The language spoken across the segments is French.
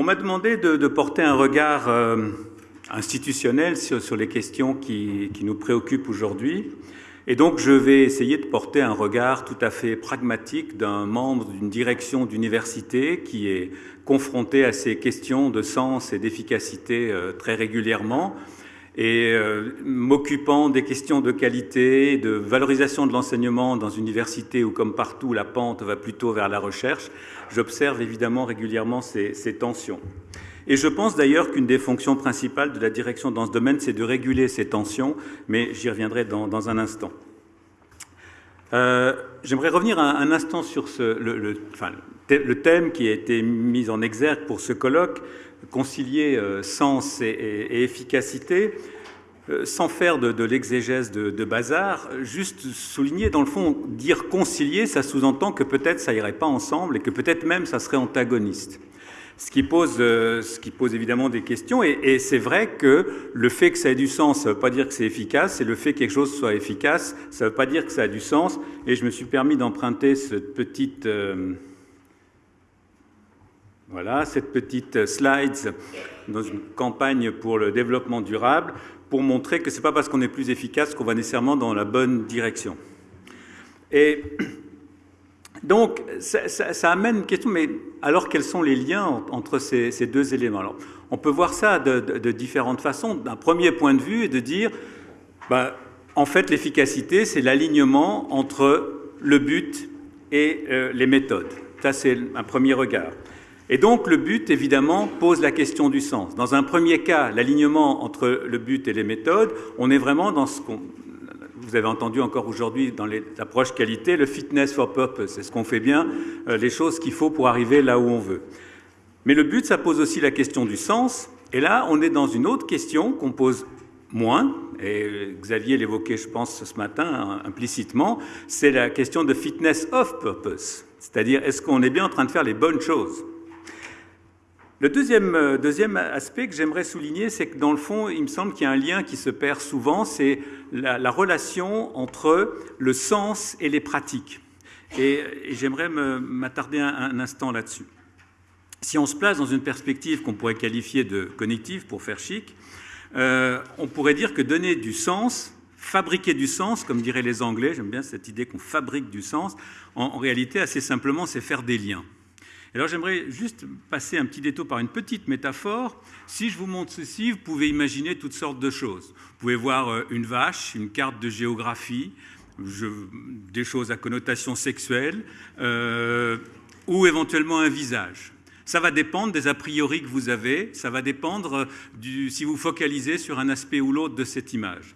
On m'a demandé de, porter un regard euh, institutionnel sur, les questions qui, nous préoccupent aujourd'hui. Et donc, je vais essayer de porter un regard tout à fait pragmatique d'un membre d'une direction d'université qui est confronté à ces questions de sens et d'efficacité euh, très régulièrement et euh, m'occupant des questions de qualité, de valorisation de l'enseignement dans une université où, comme partout, la pente va plutôt vers la recherche, j'observe évidemment régulièrement ces, tensions. Et je pense d'ailleurs qu'une des fonctions principales de la direction dans ce domaine, c'est de réguler ces tensions, mais j'y reviendrai dans, un instant. Euh, j'aimerais revenir un, instant sur le, thème qui a été mis en exergue pour ce colloque, concilier euh, sens et, efficacité, euh, sans faire de, l'exégèse de, bazar, juste souligner, dans le fond, dire concilier, ça sous-entend que peut-être ça irait pas ensemble et que peut-être même ça serait antagoniste. Ce qui pose, euh, ce qui pose évidemment des questions, et, c'est vrai que le fait que ça ait du sens, ça ne veut pas dire que c'est efficace, et le fait que quelque chose soit efficace, ça ne veut pas dire que ça a du sens, et je me suis permis d'emprunter cette petite... Voilà, cette petite slide dans une campagne pour le développement durable pour montrer que ce n'est pas parce qu'on est plus efficace qu'on va nécessairement dans la bonne direction. Et donc, ça, amène une question, mais alors quels sont les liens entre ces, deux éléments? Alors, On peut voir ça de, différentes façons. D'un premier point de vue, et de dire, bah, en fait, l'efficacité, c'est l'alignement entre le but et euh, les méthodes. Ça, c'est un premier regard. Et donc le but, évidemment, pose la question du sens. Dans un premier cas, l'alignement entre le but et les méthodes, on est vraiment dans ce qu'on... Vous avez entendu encore aujourd'hui dans les approches qualité, le fitness for purpose, c'est ce qu'on fait bien, euh, les choses qu'il faut pour arriver là où on veut. Mais le but, ça pose aussi la question du sens, et là, on est dans une autre question qu'on pose moins, et Xavier l'évoquait, je pense, ce matin hein, implicitement, c'est la question de fitness of purpose, c'est-à-dire est-ce qu'on est bien en train de faire les bonnes choses? Le deuxième, euh, deuxième aspect que j'aimerais souligner, c'est que dans le fond, il me semble qu'il y a un lien qui se perd souvent, c'est la, relation entre le sens et les pratiques. Et, j'aimerais m'attarder un, instant là-dessus. Si on se place dans une perspective qu'on pourrait qualifier de cognitive, pour faire chic, euh, on pourrait dire que donner du sens, fabriquer du sens, comme diraient les Anglais, j'aime bien cette idée qu'on fabrique du sens, en réalité, assez simplement, c'est faire des liens. Alors j'aimerais juste passer un petit détour par une petite métaphore. Si je vous montre ceci, vous pouvez imaginer toutes sortes de choses. Vous pouvez voir euh, une vache, une carte de géographie, des choses à connotation sexuelle, euh, ou éventuellement un visage. Ça va dépendre des a priori que vous avez, ça va dépendre euh, si vous focalisez sur un aspect ou l'autre de cette image.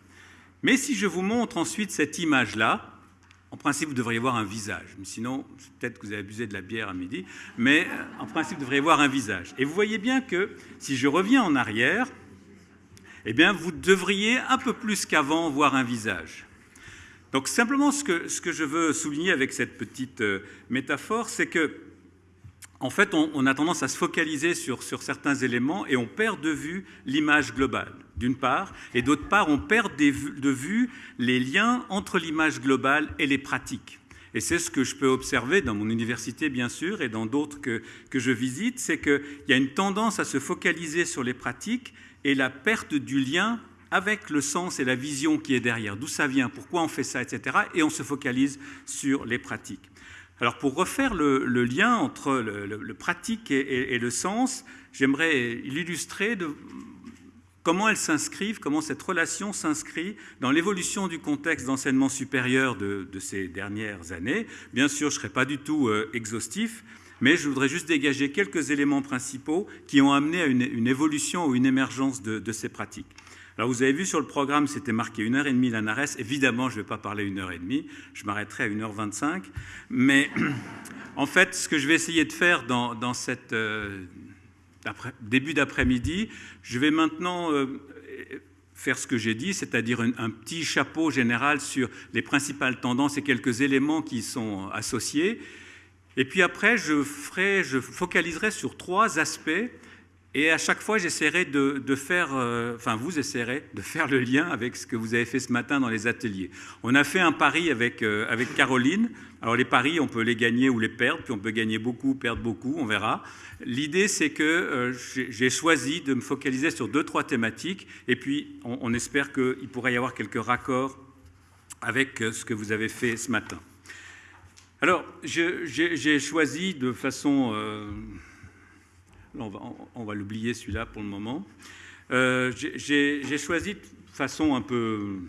Mais si je vous montre ensuite cette image-là, en principe, vous devriez voir un visage. Sinon, peut-être que vous avez abusé de la bière à midi, mais euh, en principe, vous devriez voir un visage. Et vous voyez bien que si je reviens en arrière, eh vous devriez un peu plus qu'avant voir un visage. Donc simplement, ce que, ce que, je veux souligner avec cette petite euh, métaphore, c'est que en fait, on, a tendance à se focaliser sur, certains éléments et on perd de vue l'image globale, d'une part, et d'autre part, on perd de vue les liens entre l'image globale et les pratiques. Et c'est ce que je peux observer dans mon université, bien sûr, et dans d'autres que, que je visite, c'est qu'il y a une tendance à se focaliser sur les pratiques et la perte du lien avec le sens et la vision qui est derrière, d'où ça vient, pourquoi on fait ça, etc. Et on se focalise sur les pratiques. Alors pour refaire le, lien entre le, pratique et, le sens, j'aimerais illustrer comment elles s'inscrivent, comment cette relation s'inscrit dans l'évolution du contexte d'enseignement supérieur de, ces dernières années. Bien sûr, je ne serai pas du tout euh, exhaustif, mais je voudrais juste dégager quelques éléments principaux qui ont amené à une, évolution ou une émergence de ces pratiques. Alors vous avez vu sur le programme, c'était marqué 1h30 l'ANARES. Évidemment, je ne vais pas parler 1h30, je m'arrêterai à 1h25. Mais en fait, ce que je vais essayer de faire dans, dans cette euh, début d'après-midi, je vais maintenant euh, faire ce que j'ai dit, c'est-à-dire un, petit chapeau général sur les principales tendances et quelques éléments qui y sont associés. Et puis après, je, ferai, je focaliserai sur trois aspects Et à chaque fois, j'essaierai de, faire, euh, enfin vous essaierez de faire le lien avec ce que vous avez fait ce matin dans les ateliers. On a fait un pari avec, euh, Caroline. Alors les paris, on peut les gagner ou les perdre, puis on peut gagner beaucoup, perdre beaucoup, on verra. L'idée, c'est que euh, j'ai choisi de me focaliser sur deux, trois thématiques, et puis on, espère qu'il pourrait y avoir quelques raccords avec ce que vous avez fait ce matin. Alors, j'ai choisi de façon on va, l'oublier celui-là pour le moment. Euh, j'ai choisi de façon un peu,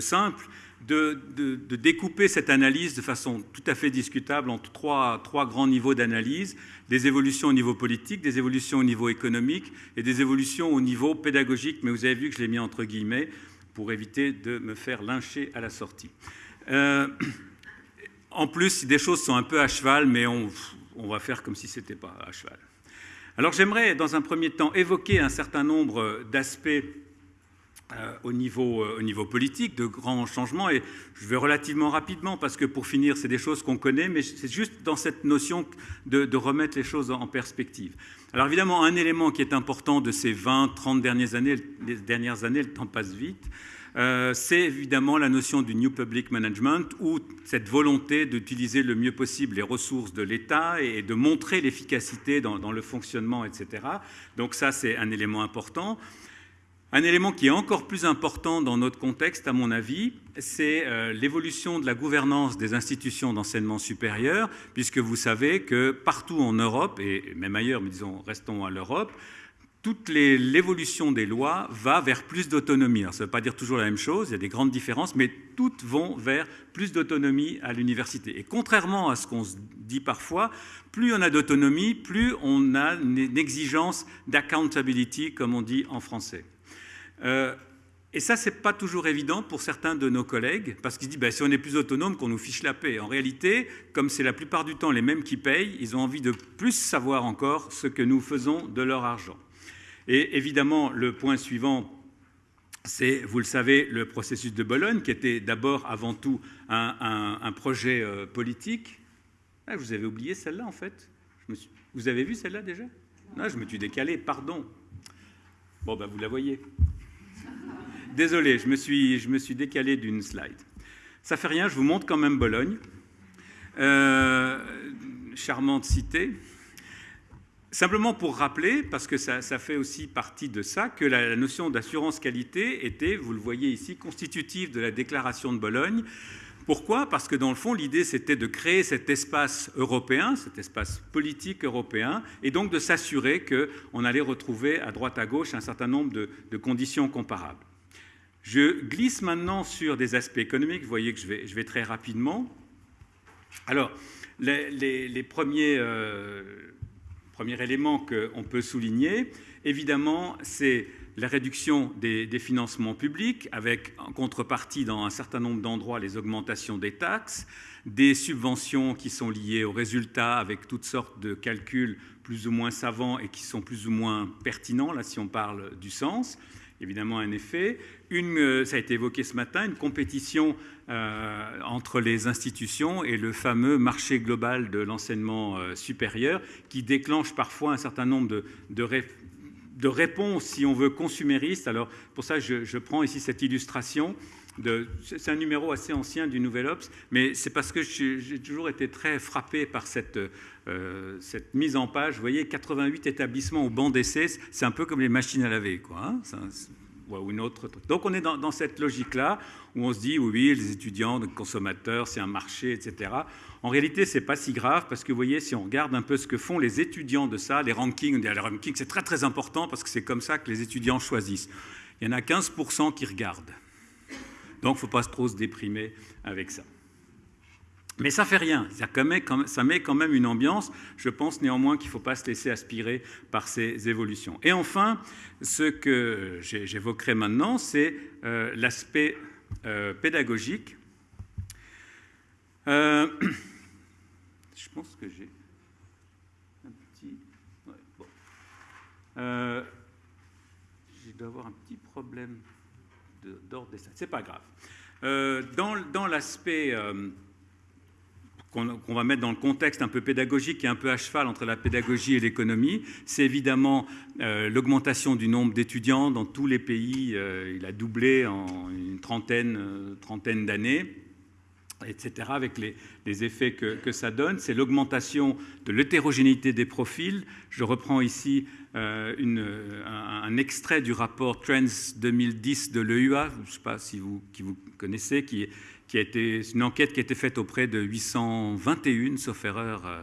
simple de, découper cette analyse de façon tout à fait discutable en trois, trois grands niveaux d'analyse, des évolutions au niveau politique, des évolutions au niveau économique et des évolutions au niveau pédagogique, mais vous avez vu que je l'ai mis entre guillemets pour éviter de me faire lyncher à la sortie. Euh, en plus, des choses sont un peu à cheval, mais on, on va faire comme si ce n'était pas à cheval. Alors j'aimerais dans un premier temps évoquer un certain nombre d'aspects euh, au, niveau, euh, au, niveau, politique, de grands changements, et je vais relativement rapidement, parce que pour finir, c'est des choses qu'on connaît, mais c'est juste dans cette notion de, remettre les choses en perspective. Alors évidemment, un élément qui est important de ces 20, 30 dernières années, les dernières années, le temps passe vite, euh, c'est évidemment la notion du New Public Management ou cette volonté d'utiliser le mieux possible les ressources de l'État et de montrer l'efficacité dans, le fonctionnement, etc. Donc ça, c'est un élément important. Un élément qui est encore plus important dans notre contexte, à mon avis, c'est euh, l'évolution de la gouvernance des institutions d'enseignement supérieur, puisque vous savez que partout en Europe, et même ailleurs, mais disons, restons à l'Europe, toute l'évolution des lois va vers plus d'autonomie. Ça ne veut pas dire toujours la même chose, il y a des grandes différences, mais toutes vont vers plus d'autonomie à l'université. Et contrairement à ce qu'on se dit parfois, plus on a d'autonomie, plus on a une exigence d'accountability, comme on dit en français. Euh, et ça, ce n'est pas toujours évident pour certains de nos collègues, parce qu'ils se disent, ben, si on est plus autonome, qu'on nous fiche la paix. En réalité, comme c'est la plupart du temps les mêmes qui payent, ils ont envie de plus savoir encore ce que nous faisons de leur argent. Et évidemment, le point suivant, c'est, vous le savez, le processus de Bologne, qui était d'abord, avant tout, un, projet euh, politique. Ah, vous avez oublié celle-là, en fait? Vous avez vu celle-là déjà? Non, je me suis décalé, pardon. Bon, ben, vous la voyez. Désolé, je me suis, je me suis décalé d'une slide. Ça fait rien, je vous montre quand même Bologne. Euh, charmante cité. Simplement pour rappeler, parce que ça, fait aussi partie de ça, que la, notion d'assurance qualité était, vous le voyez ici, constitutive de la déclaration de Bologne. Pourquoi? Parce que dans le fond, l'idée, c'était de créer cet espace européen, cet espace politique européen, et donc de s'assurer qu'on allait retrouver à droite à gauche un certain nombre de, conditions comparables. Je glisse maintenant sur des aspects économiques. Vous voyez que je vais, très rapidement. Alors, les, premiers... Euh, Premier élément qu'on peut souligner, évidemment, c'est la réduction des, financements publics, avec en contrepartie dans un certain nombre d'endroits les augmentations des taxes, des subventions qui sont liées aux résultats avec toutes sortes de calculs plus ou moins savants et qui sont plus ou moins pertinents, là si on parle du sens, évidemment un effet. Une, euh, ça a été évoqué ce matin, une compétition euh, entre les institutions et le fameux marché global de l'enseignement euh, supérieur qui déclenche parfois un certain nombre de, de, réponses, si on veut, consuméristes. Alors pour ça, je, prends ici cette illustration. C'est un numéro assez ancien du Nouvel Ops, mais c'est parce que j'ai toujours été très frappé par cette, cette mise en page. Vous voyez, 88 établissements au banc d'essai, c'est un peu comme les machines à laver. Quoi, hein ou une autre. Donc on est dans, cette logique-là où on se dit oui, les étudiants, les consommateurs, c'est un marché, etc. En réalité, c'est pas si grave parce que vous voyez, si on regarde un peu ce que font les étudiants de ça, les rankings, les rankings, c'est très très important parce que c'est comme ça que les étudiants choisissent. Il y en a 15% qui regardent. Donc, il ne faut pas trop se déprimer avec ça. Mais ça fait rien, ça met quand même une ambiance. Je pense néanmoins qu'il ne faut pas se laisser aspirer par ces évolutions. Et enfin, ce que j'évoquerai maintenant, c'est euh, l'aspect euh, pédagogique. Euh, je pense que j'ai un petit... je dois avoir un petit problème d'ordre des... C'est pas grave. dans, dans l'aspect qu'on va mettre dans le contexte un peu pédagogique et un peu à cheval entre la pédagogie et l'économie, c'est évidemment euh, l'augmentation du nombre d'étudiants dans tous les pays. Euh, il a doublé en une trentaine, euh, trentaine d'années etc., avec les, effets que, ça donne. C'est l'augmentation de l'hétérogénéité des profils. Je reprends ici une, un, extrait du rapport Trends 2010 de l'EUA, je ne sais pas si vous, qui vous connaissez, qui qui a été une enquête qui a été faite auprès de 821, sauf erreur, euh,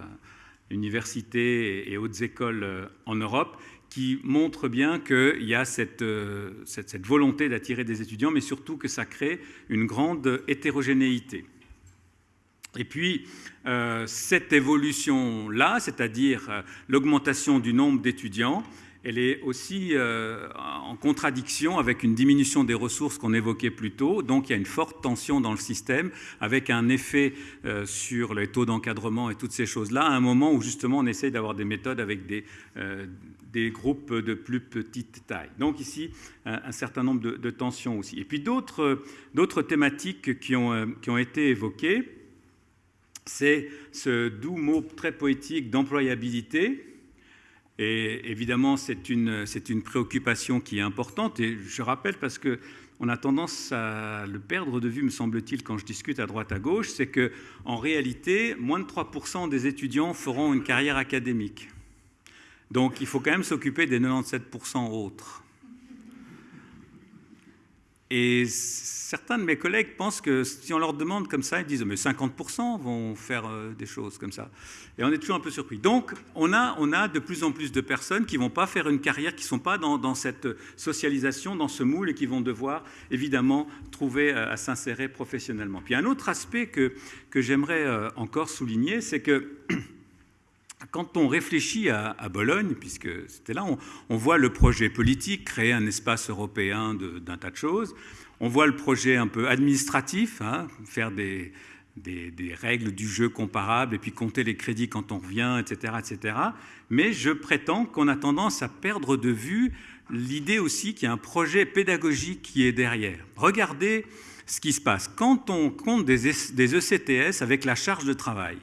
universités et hautes écoles euh, en Europe, qui montre bien qu'il y a euh, cette, cette, volonté d'attirer des étudiants, mais surtout que ça crée une grande hétérogénéité. Et puis, cette évolution-là, c'est-à-dire l'augmentation du nombre d'étudiants, elle est aussi euh, en contradiction avec une diminution des ressources qu'on évoquait plus tôt. Donc il y a une forte tension dans le système avec un effet euh, sur les taux d'encadrement et toutes ces choses-là, à un moment où justement on essaye d'avoir des méthodes avec des, euh, des, groupes de plus petite taille. Donc ici, un, certain nombre de, tensions aussi. Et puis d'autres thématiques qui ont été évoquées, c'est ce doux mot très poétique d'employabilité et évidemment, c'est une, une, préoccupation qui est importante. Et je rappelle, parce qu'on a tendance à le perdre de vue, me semble-t-il, quand je discute à droite à gauche, c'est qu'en réalité, moins de 3% des étudiants feront une carrière académique. Donc il faut quand même s'occuper des 97% autres. Et certains de mes collègues pensent que si on leur demande comme ça, ils disent mais 50% vont faire euh, des choses comme ça. Et on est toujours un peu surpris. Donc on a, on a de plus en plus de personnes qui ne vont pas faire une carrière, qui ne sont pas dans, cette socialisation, dans ce moule et qui vont devoir évidemment trouver euh, à s'insérer professionnellement. Puis un autre aspect que, que j'aimerais euh, encore souligner, c'est que quand on réfléchit à, Bologne, puisque c'était là, on, voit le projet politique, créer un espace européen d'un tas de choses. On voit le projet un peu administratif, hein, faire des, règles du jeu comparables et puis compter les crédits quand on revient, etc. etc. Mais je prétends qu'on a tendance à perdre de vue l'idée aussi qu'il y a un projet pédagogique qui est derrière. Regardez ce qui se passe. Quand on compte des, des ECTS avec la charge de travail,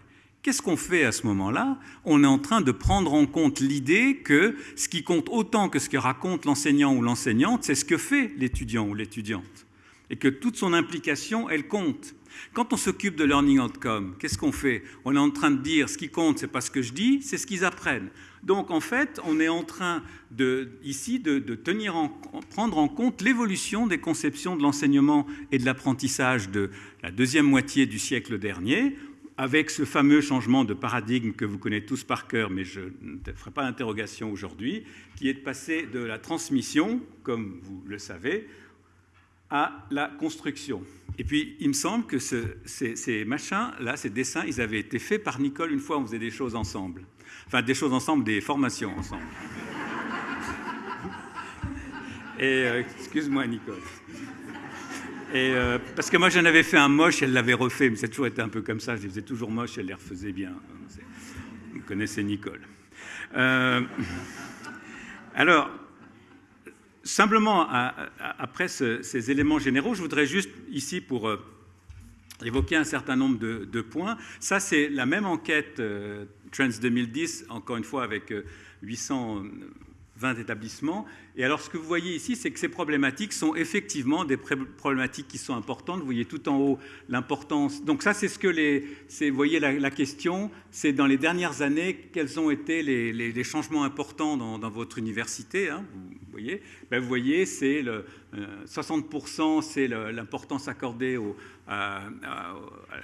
Qu'est-ce qu'on fait à ce moment-là? On est en train de prendre en compte l'idée que ce qui compte autant que ce que raconte l'enseignant ou l'enseignante, c'est ce que fait l'étudiant ou l'étudiante. Et que toute son implication, elle compte. Quand on s'occupe de learning outcome, qu'est-ce qu'on fait? On est en train de dire ce qui compte, c'est pas ce que je dis, c'est ce qu'ils apprennent. Donc en fait, on est en train de, ici de, tenir en, prendre en compte l'évolution des conceptions de l'enseignement et de l'apprentissage de la deuxième moitié du siècle dernier avec ce fameux changement de paradigme que vous connaissez tous par cœur, mais je ne ferai pas d'interrogation aujourd'hui, qui est de passer de la transmission, comme vous le savez, à la construction. Et puis, il me semble que ces, machins-là, ces dessins, ils avaient été faits par Nicole une fois, on faisait des choses ensemble. Enfin, des choses ensemble, des formations ensemble. Et euh, excuse-moi, Nicole. Euh, parce que moi, j'en avais fait un moche, elle l'avait refait, mais a toujours été un peu comme ça. Je les faisais toujours moches, elle les refaisait bien. Vous connaissez Nicole. Euh, alors, simplement, après ces éléments généraux, je voudrais juste ici, pour euh, évoquer un certain nombre de, points, ça c'est la même enquête Trends 2010, encore une fois avec 800 20 établissements. Et alors, ce que vous voyez ici, c'est que ces problématiques sont effectivement des problématiques qui sont importantes. Vous voyez tout en haut l'importance. Donc ça, c'est ce que les... Vous voyez la, question, c'est dans les dernières années, quels ont été les, changements importants dans, votre université. Hein, vous voyez, ben, voyez, c'est le 60%, euh, c'est l'importance accordée à,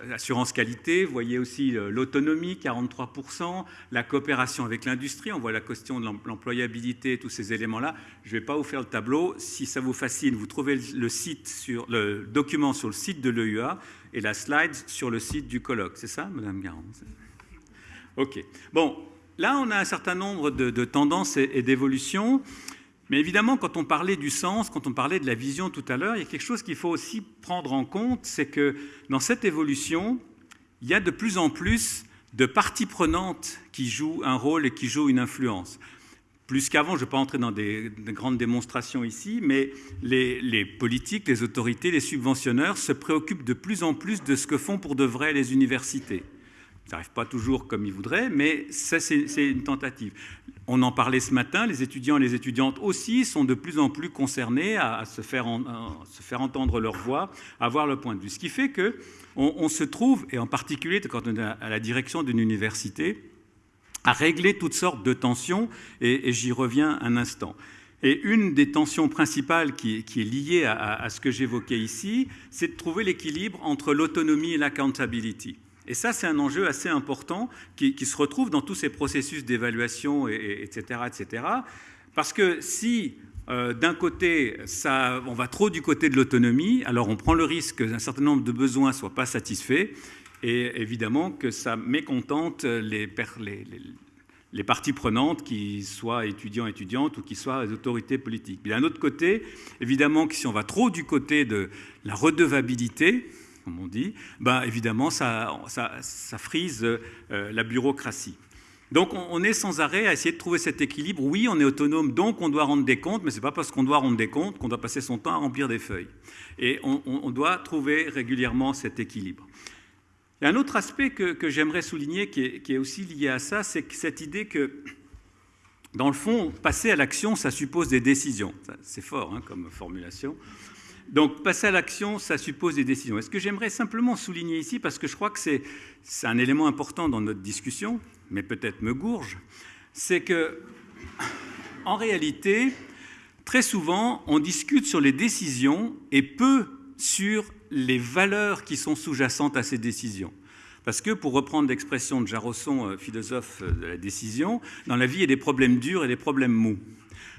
l'assurance qualité. Vous voyez aussi l'autonomie, 43%, la coopération avec l'industrie. On voit la question de l'employabilité, tous ces éléments-là. Je ne vais pas vous faire le tableau. Si ça vous fascine, vous trouvez le, document sur le site de l'EUA et la slide sur le site du colloque. C'est ça, Madame Garand OK. Bon, là, on a un certain nombre de, tendances et d'évolutions. Mais évidemment, quand on parlait du sens, quand on parlait de la vision tout à l'heure, il y a quelque chose qu'il faut aussi prendre en compte, c'est que dans cette évolution, il y a de plus en plus de parties prenantes qui jouent un rôle et qui jouent une influence. Plus qu'avant, je ne vais pas entrer dans des, grandes démonstrations ici, mais les, politiques, les autorités, les subventionneurs se préoccupent de plus en plus de ce que font pour de vrai les universités Ça n'arrive pas toujours comme ils voudraient, mais ça, c'est une tentative. On en parlait ce matin, les étudiants et les étudiantes aussi sont de plus en plus concernés à, se, faire se, faire entendre leur voix, à avoir le point de vue. Ce qui fait qu'on on se trouve, et en particulier quand on est à la direction d'une université, à régler toutes sortes de tensions, et, j'y reviens un instant. Et une des tensions principales qui, est liée à, ce que j'évoquais ici, c'est de trouver l'équilibre entre l'autonomie et l'accountability. Et ça, c'est un enjeu assez important qui, se retrouve dans tous ces processus d'évaluation, etc., etc. Parce que si euh, d'un côté, on va trop du côté de l'autonomie, alors on prend le risque qu'un certain nombre de besoins ne soient pas satisfaits, et évidemment que ça mécontente les, parties prenantes, qui soient étudiants, étudiantes ou qui soient autorités politiques. Mais d'un autre côté, évidemment que si on va trop du côté de la redevabilité, comme on dit, ben évidemment, ça, ça, frise euh, la bureaucratie. Donc on est sans arrêt à essayer de trouver cet équilibre. Oui, on est autonome, donc on doit rendre des comptes, mais ce n'est pas parce qu'on doit rendre des comptes qu'on doit passer son temps à remplir des feuilles. Et on doit trouver régulièrement cet équilibre. A un autre aspect que, j'aimerais souligner qui est, aussi lié à ça, c'est cette idée que, dans le fond, passer à l'action, ça suppose des décisions. C'est fort hein, comme formulation. Donc, passer à l'action, ça suppose des décisions. Et ce que j'aimerais simplement souligner ici, parce que je crois que c'est un élément important dans notre discussion, mais peut-être me gourge, c'est que, en réalité, très souvent, on discute sur les décisions et peu sur les valeurs qui sont sous-jacentes à ces décisions. Parce que, pour reprendre l'expression de Jarosson, euh, philosophe de la décision, dans la vie, il y a des problèmes durs et des problèmes mous.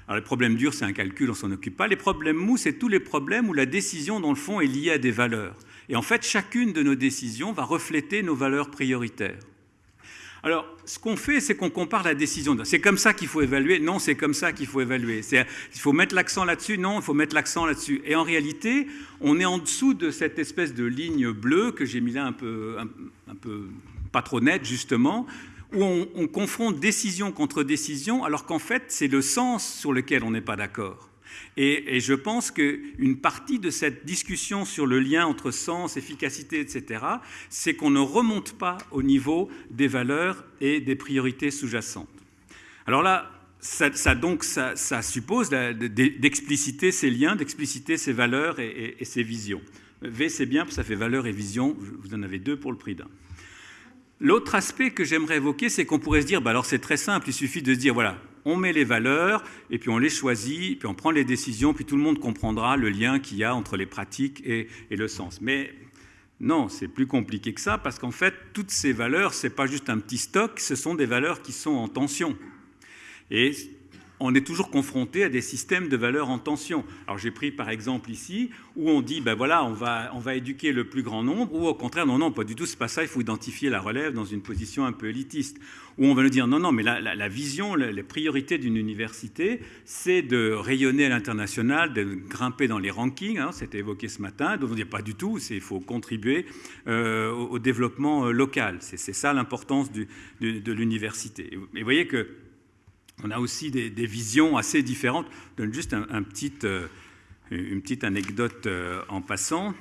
Alors, les problèmes durs, c'est un calcul, on s'en occupe pas. Les problèmes mous, c'est tous les problèmes où la décision, dans le fond, est liée à des valeurs. Et en fait, chacune de nos décisions va refléter nos valeurs prioritaires. Alors, ce qu'on fait, c'est qu'on compare la décision. C'est comme ça qu'il faut évaluer. Non, c'est comme ça qu'il faut évaluer. Il faut mettre l'accent là-dessus. Non, il faut mettre l'accent là-dessus. Et en réalité, on est en dessous de cette espèce de ligne bleue que j'ai mis là un peu, un, peu pas trop nette, justement, où on, on confronte décision contre décision, alors qu'en fait, c'est le sens sur lequel on n'est pas d'accord. Et, je pense qu'une partie de cette discussion sur le lien entre sens, efficacité, etc., c'est qu'on ne remonte pas au niveau des valeurs et des priorités sous-jacentes. Alors là, ça, donc, ça, suppose d'expliciter ces liens, d'expliciter ces valeurs et, ces visions. V, c'est bien, ça fait valeur et vision. Vous en avez deux pour le prix d'un. L'autre aspect que j'aimerais évoquer, c'est qu'on pourrait se dire, bah alors c'est très simple, il suffit de se dire, voilà, on met les valeurs, et puis on les choisit, puis on prend les décisions, puis tout le monde comprendra le lien qu'il y a entre les pratiques et, le sens. Mais non, c'est plus compliqué que ça, parce qu'en fait, toutes ces valeurs, ce n'est pas juste un petit stock, ce sont des valeurs qui sont en tension. Et on est toujours confronté à des systèmes de valeurs en tension. Alors j'ai pris par exemple ici, où on dit, ben voilà, on va, on va éduquer le plus grand nombre, ou au contraire, non, non, pas du tout, c'est pas ça, il faut identifier la relève dans une position un peu élitiste. Ou on va nous dire, non, non, mais la, vision, les priorités d'une université, c'est de rayonner à l'international, de grimper dans les rankings, hein, c'était évoqué ce matin, donc on dit pas du tout, il faut contribuer euh, au, développement euh, local. C'est ça l'importance de, de l'université. Et vous voyez que on a aussi des, visions assez différentes. Je donne juste euh, une petite anecdote euh, en passant.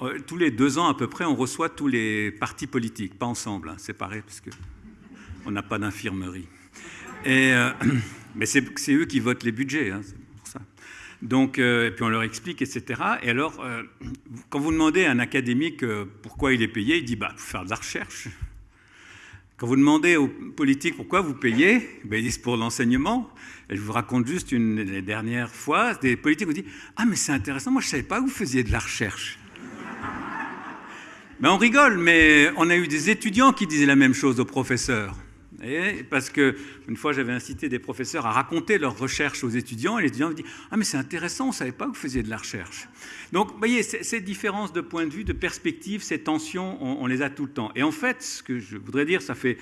Euh, tous les deux ans à peu près, on reçoit tous les partis politiques, pas ensemble, hein, séparés, parce qu'on n'a pas d'infirmerie. Mais c'est eux qui votent les budgets, hein, c'est pour ça. Donc, et puis on leur explique, etc. Et alors, quand vous demandez à un académique pourquoi il est payé, il dit bah, pour faire de la recherche. Quand vous demandez aux politiques pourquoi vous payez, ben ils disent pour l'enseignement. Je vous raconte juste une des dernières fois, des politiques vous disent Ah, mais c'est intéressant, moi je ne savais pas que vous faisiez de la recherche. ben, on rigole, mais on a eu des étudiants qui disaient la même chose aux professeurs. Et parce que une fois, j'avais incité des professeurs à raconter leurs recherches aux étudiants, et les étudiants me disent Ah, mais c'est intéressant, on ne savait pas que vous faisiez de la recherche. Donc, vous voyez, ces différences de point de vue, de perspective, ces tensions, on, les a tout le temps. Et en fait, ce que je voudrais dire, ça fait.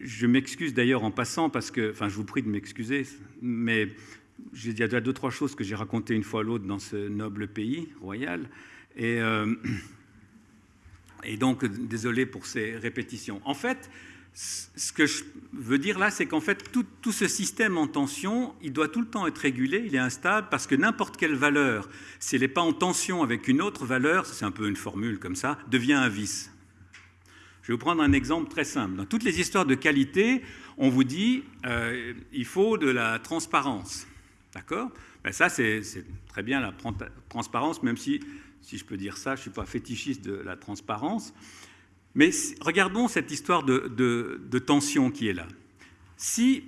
Je m'excuse d'ailleurs en passant, parce que. Enfin, je vous prie de m'excuser, mais il y a deux, trois choses que j'ai racontées une fois à l'autre dans ce noble pays royal. Et, euh, et donc, désolé pour ces répétitions. En fait, ce que je veux dire là, c'est qu'en fait, tout, ce système en tension, il doit tout le temps être régulé, il est instable, parce que n'importe quelle valeur, si elle n'est pas en tension avec une autre valeur, c'est un peu une formule comme ça, devient un vice. Je vais vous prendre un exemple très simple. Dans toutes les histoires de qualité, on vous dit euh, il faut de la transparence. D'accord? Ben Ça, c'est très bien la transparence, même si, si je peux dire ça, je ne suis pas fétichiste de la transparence. Mais regardons cette histoire de, tension qui est là. Si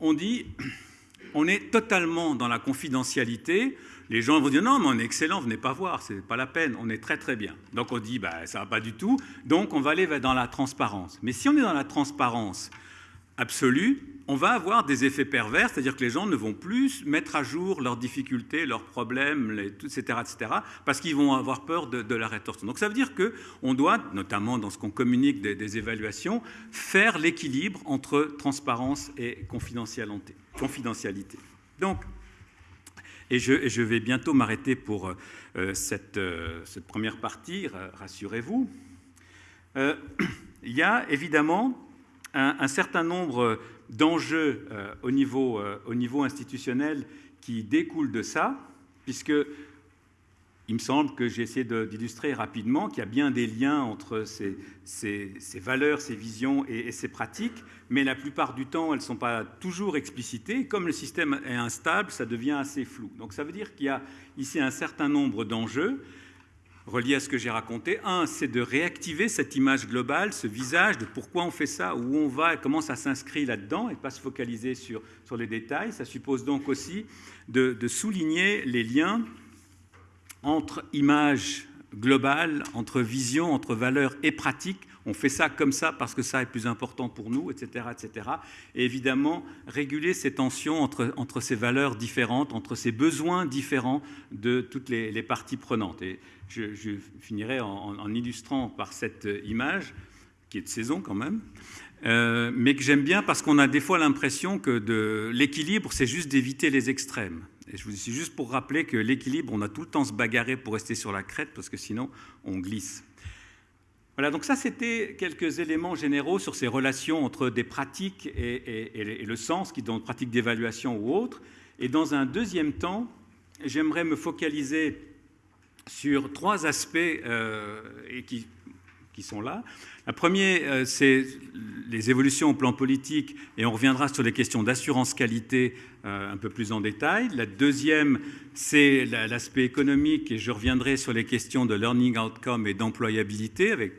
on dit on est totalement dans la confidentialité, les gens vont dire non, mais on est excellent, venez pas voir, c'est pas la peine, on est très très bien. Donc on dit bah ça va pas du tout, donc on va aller dans la transparence. Mais si on est dans la transparence absolue, on va avoir des effets pervers, c'est-à-dire que les gens ne vont plus mettre à jour leurs difficultés, leurs problèmes, etc., etc., parce qu'ils vont avoir peur de, la rétorsion. Donc ça veut dire qu'on doit, notamment dans ce qu'on communique des, évaluations, faire l'équilibre entre transparence et confidentialité. confidentialité. Donc, et je, vais bientôt m'arrêter pour euh, cette, euh, cette, première partie, rassurez-vous. Euh, il y a évidemment un, certain nombre d'enjeux au, niveau, au niveau institutionnel qui découlent de ça, puisque il me semble que j'ai essayé d'illustrer rapidement qu'il y a bien des liens entre ces, valeurs, ces visions et, ces pratiques, mais la plupart du temps, elles ne sont pas toujours explicitées. Comme le système est instable, ça devient assez flou. Donc ça veut dire qu'il y a ici un certain nombre d'enjeux reliés à ce que j'ai raconté. Un, c'est de réactiver cette image globale, ce visage de pourquoi on fait ça, où on va, comment ça s'inscrit là-dedans, et pas se focaliser sur, les détails. Ça suppose donc aussi de, de souligner les liens entre image globale, entre vision, entre valeur et pratique. On fait ça comme ça parce que ça est plus important pour nous, etc. etc. Et évidemment, réguler ces tensions entre, entre ces valeurs différentes, entre ces besoins différents de toutes les, parties prenantes. Et je, finirai en, illustrant par cette image, qui est de saison quand même, euh, mais que j'aime bien parce qu'on a des fois l'impression que l'équilibre, c'est juste d'éviter les extrêmes. Et je vous dis juste pour rappeler que l'équilibre, on a tout le temps se bagarrer pour rester sur la crête parce que sinon on glisse. Voilà, donc ça c'était quelques éléments généraux sur ces relations entre des pratiques et, le sens, qui dans pratique d'évaluation ou autre. Et dans un deuxième temps, j'aimerais me focaliser sur trois aspects euh, et qui qui sont là. La première, euh, c'est les évolutions au plan politique, et on reviendra sur les questions d'assurance qualité euh, un peu plus en détail. La deuxième, c'est l'aspect économique, et je reviendrai sur les questions de learning outcome et d'employabilité avec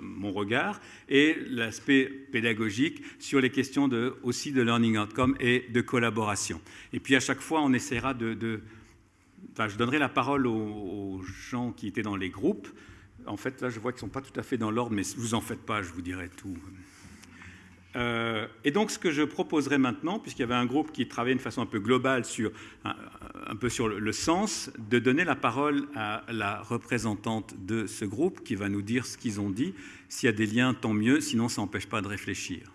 mon regard, et l'aspect pédagogique sur les questions aussi de learning outcome et de collaboration. Et puis à chaque fois, on essaiera de... je donnerai la parole aux gens qui étaient dans les groupes. En fait, là, je vois qu'ils ne sont pas tout à fait dans l'ordre, mais vous en faites pas, je vous dirai tout. Euh, et donc, ce que je proposerai maintenant, puisqu'il y avait un groupe qui travaillait de façon un peu globale sur un, peu sur le, sens, de donner la parole à la représentante de ce groupe qui va nous dire ce qu'ils ont dit. S'il y a des liens, tant mieux, sinon ça n'empêche pas de réfléchir.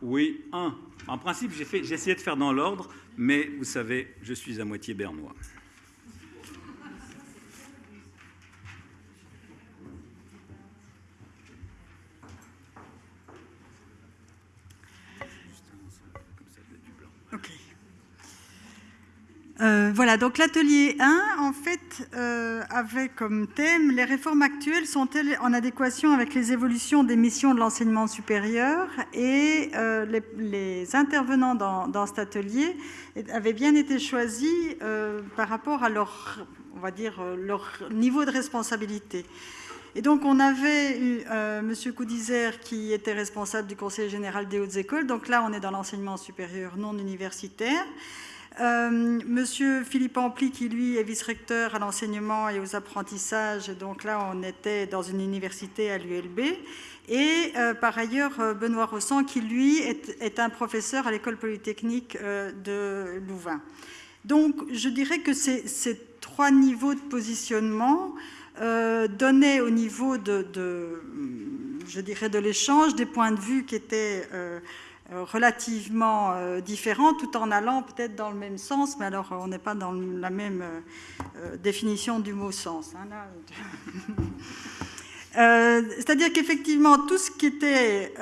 Oui, un. En principe, j'ai essayé de faire dans l'ordre, mais vous savez, je suis à moitié bernois. Euh, voilà, donc l'atelier 1, en fait, euh, avait comme thème les réformes actuelles sont-elles en adéquation avec les évolutions des missions de l'enseignement supérieur Et euh, les, intervenants dans, cet atelier avaient bien été choisis par rapport à leur, on va dire, leur niveau de responsabilité. Et donc, on avait eu M. Coudizer qui était responsable du Conseil général des hautes écoles. Donc là, on est dans l'enseignement supérieur non universitaire. Euh, Monsieur Philippe Ampli, qui lui est vice-recteur à l'enseignement et aux apprentissages, donc là on était dans une université à l'ULB, et euh, par ailleurs euh, Benoît Rossan, qui lui est, un professeur à l'école polytechnique de Louvain. Donc je dirais que ces, trois niveaux de positionnement donnaient au niveau de, je dirais, de l'échange des points de vue qui étaient relativement euh, différents, tout en allant peut-être dans le même sens, mais alors on n'est pas dans la même euh, définition du mot sens. Hein, c'est-à-dire qu'effectivement, tout ce qui était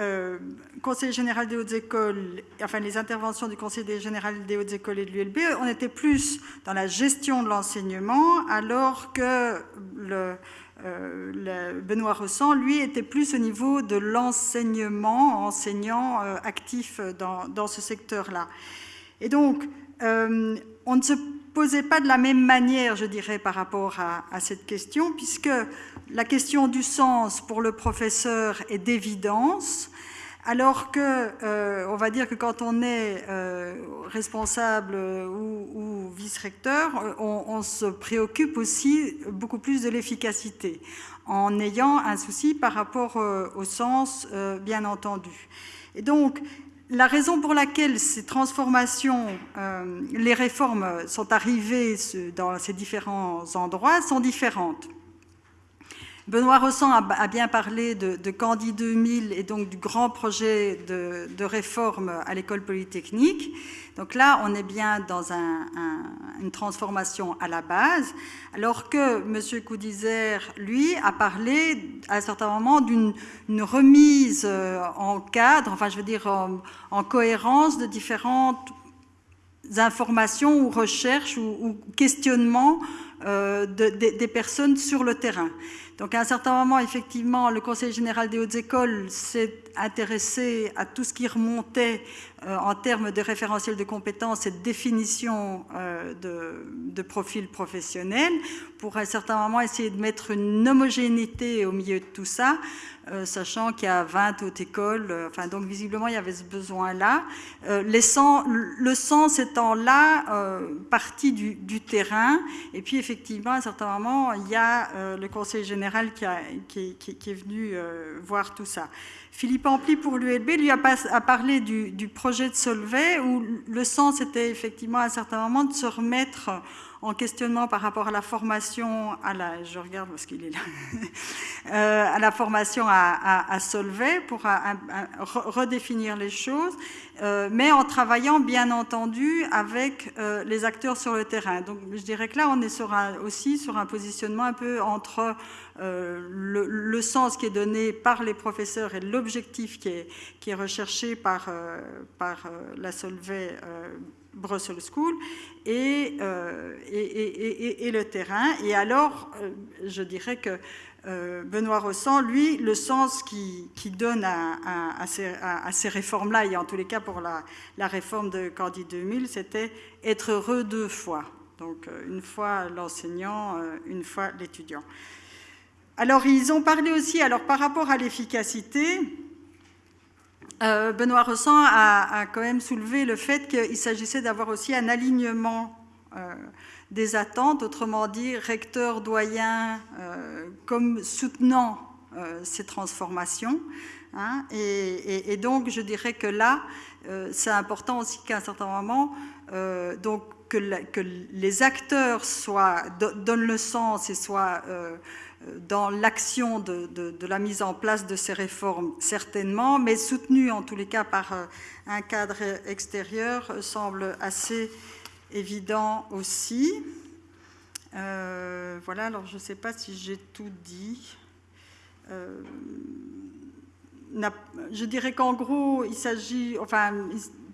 Conseil général des hautes écoles, enfin les interventions du Conseil général des hautes écoles et de l'ULB, on était plus dans la gestion de l'enseignement, alors que le, Benoît Ressent, lui, était plus au niveau de l'enseignement, enseignant actif dans, dans ce secteur-là. Et donc, on ne se posait pas de la même manière, je dirais, par rapport à, cette question, puisque la question du sens pour le professeur est d'évidence, alors que, euh, on va dire que quand on est euh, responsable ou, vice-recteur, on, se préoccupe aussi beaucoup plus de l'efficacité, en ayant un souci par rapport euh, au sens, bien entendu. Et donc, la raison pour laquelle ces transformations, euh, les réformes sont arrivées dans ces différents endroits sont différentes. Benoît Ressent a, bien parlé de, de, Candy 2000 et donc du grand projet de, réforme à l'école polytechnique. Donc là, on est bien dans une transformation à la base, alors que M. Coudizer, lui, a parlé à un certain moment d'une remise euh, en cadre, enfin je veux dire en, cohérence de différentes informations ou recherches ou, questionnements euh, des personnes sur le terrain. Donc à un certain moment, effectivement, le Conseil général des hautes écoles s'est intéressé à tout ce qui remontait euh, en termes de référentiel de compétences et de définition euh, de, profil professionnel, pour à un certain moment essayer de mettre une homogénéité au milieu de tout ça, euh, sachant qu'il y a 20 hautes écoles, donc visiblement il y avait ce besoin-là. le sens étant là, partie du, terrain, et puis effectivement à un certain moment il y a le Conseil général qui, est venu voir tout ça. Philippe Ampli pour l'ULB lui a, parlé du, projet de Solvay où le sens était effectivement à un certain moment de se remettre en questionnement par rapport à la formation à la, je regarde parce qu'il est là, euh, à la formation à, Solvay pour redéfinir les choses, euh, mais en travaillant bien entendu avec euh, les acteurs sur le terrain. Donc je dirais que là on est aussi sur un positionnement un peu entre le, sens qui est donné par les professeurs et l'objectif qui est, qui est recherché par, par la Solvay Brussels School euh, et, et, le terrain. Et alors, euh, je dirais que euh, Benoît Ressent, lui, le sens qu'il qui donne à, ces, réformes-là, et en tous les cas pour la, la réforme de Candide 2000, c'était être heureux deux fois. Donc, une fois l'enseignant, une fois l'étudiant. Alors, ils ont parlé aussi, alors par rapport à l'efficacité, Benoît Ressent a, quand même soulevé le fait qu'il s'agissait d'avoir aussi un alignement euh, des attentes, autrement dit, recteur, doyen, euh, comme soutenant ces transformations. Hein. et, donc, je dirais que là, c'est important aussi qu'à un certain moment, donc, que, que, les acteurs soient, donnent le sens et soient dans l'action de, la mise en place de ces réformes, certainement, mais soutenue en tous les cas par euh, un cadre extérieur euh, semble assez évident aussi. Euh, voilà, alors je ne sais pas si j'ai tout dit. je dirais qu'en gros, il s'agit, enfin,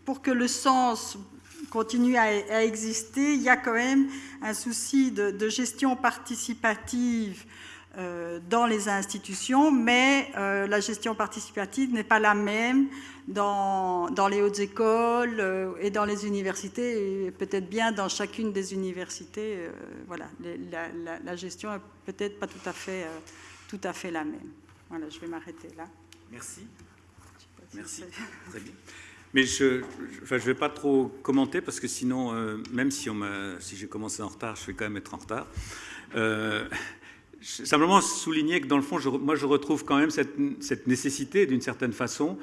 pour que le sens continue à, exister, il y a quand même un souci de gestion participative dans les institutions, mais euh, la gestion participative n'est pas la même dans, dans les hautes écoles euh, et dans les universités, et peut-être bien dans chacune des universités. voilà, la, la, gestion est peut-être pas tout à, fait, tout à fait la même. Voilà, je vais m'arrêter là. Merci. Merci. Très bien. Mais je ne enfin, vais pas trop commenter parce que sinon, même si, on si j'ai commencé en retard, je vais quand même être en retard. Simplement souligner que dans le fond, moi je retrouve quand même cette, nécessité d'une certaine façon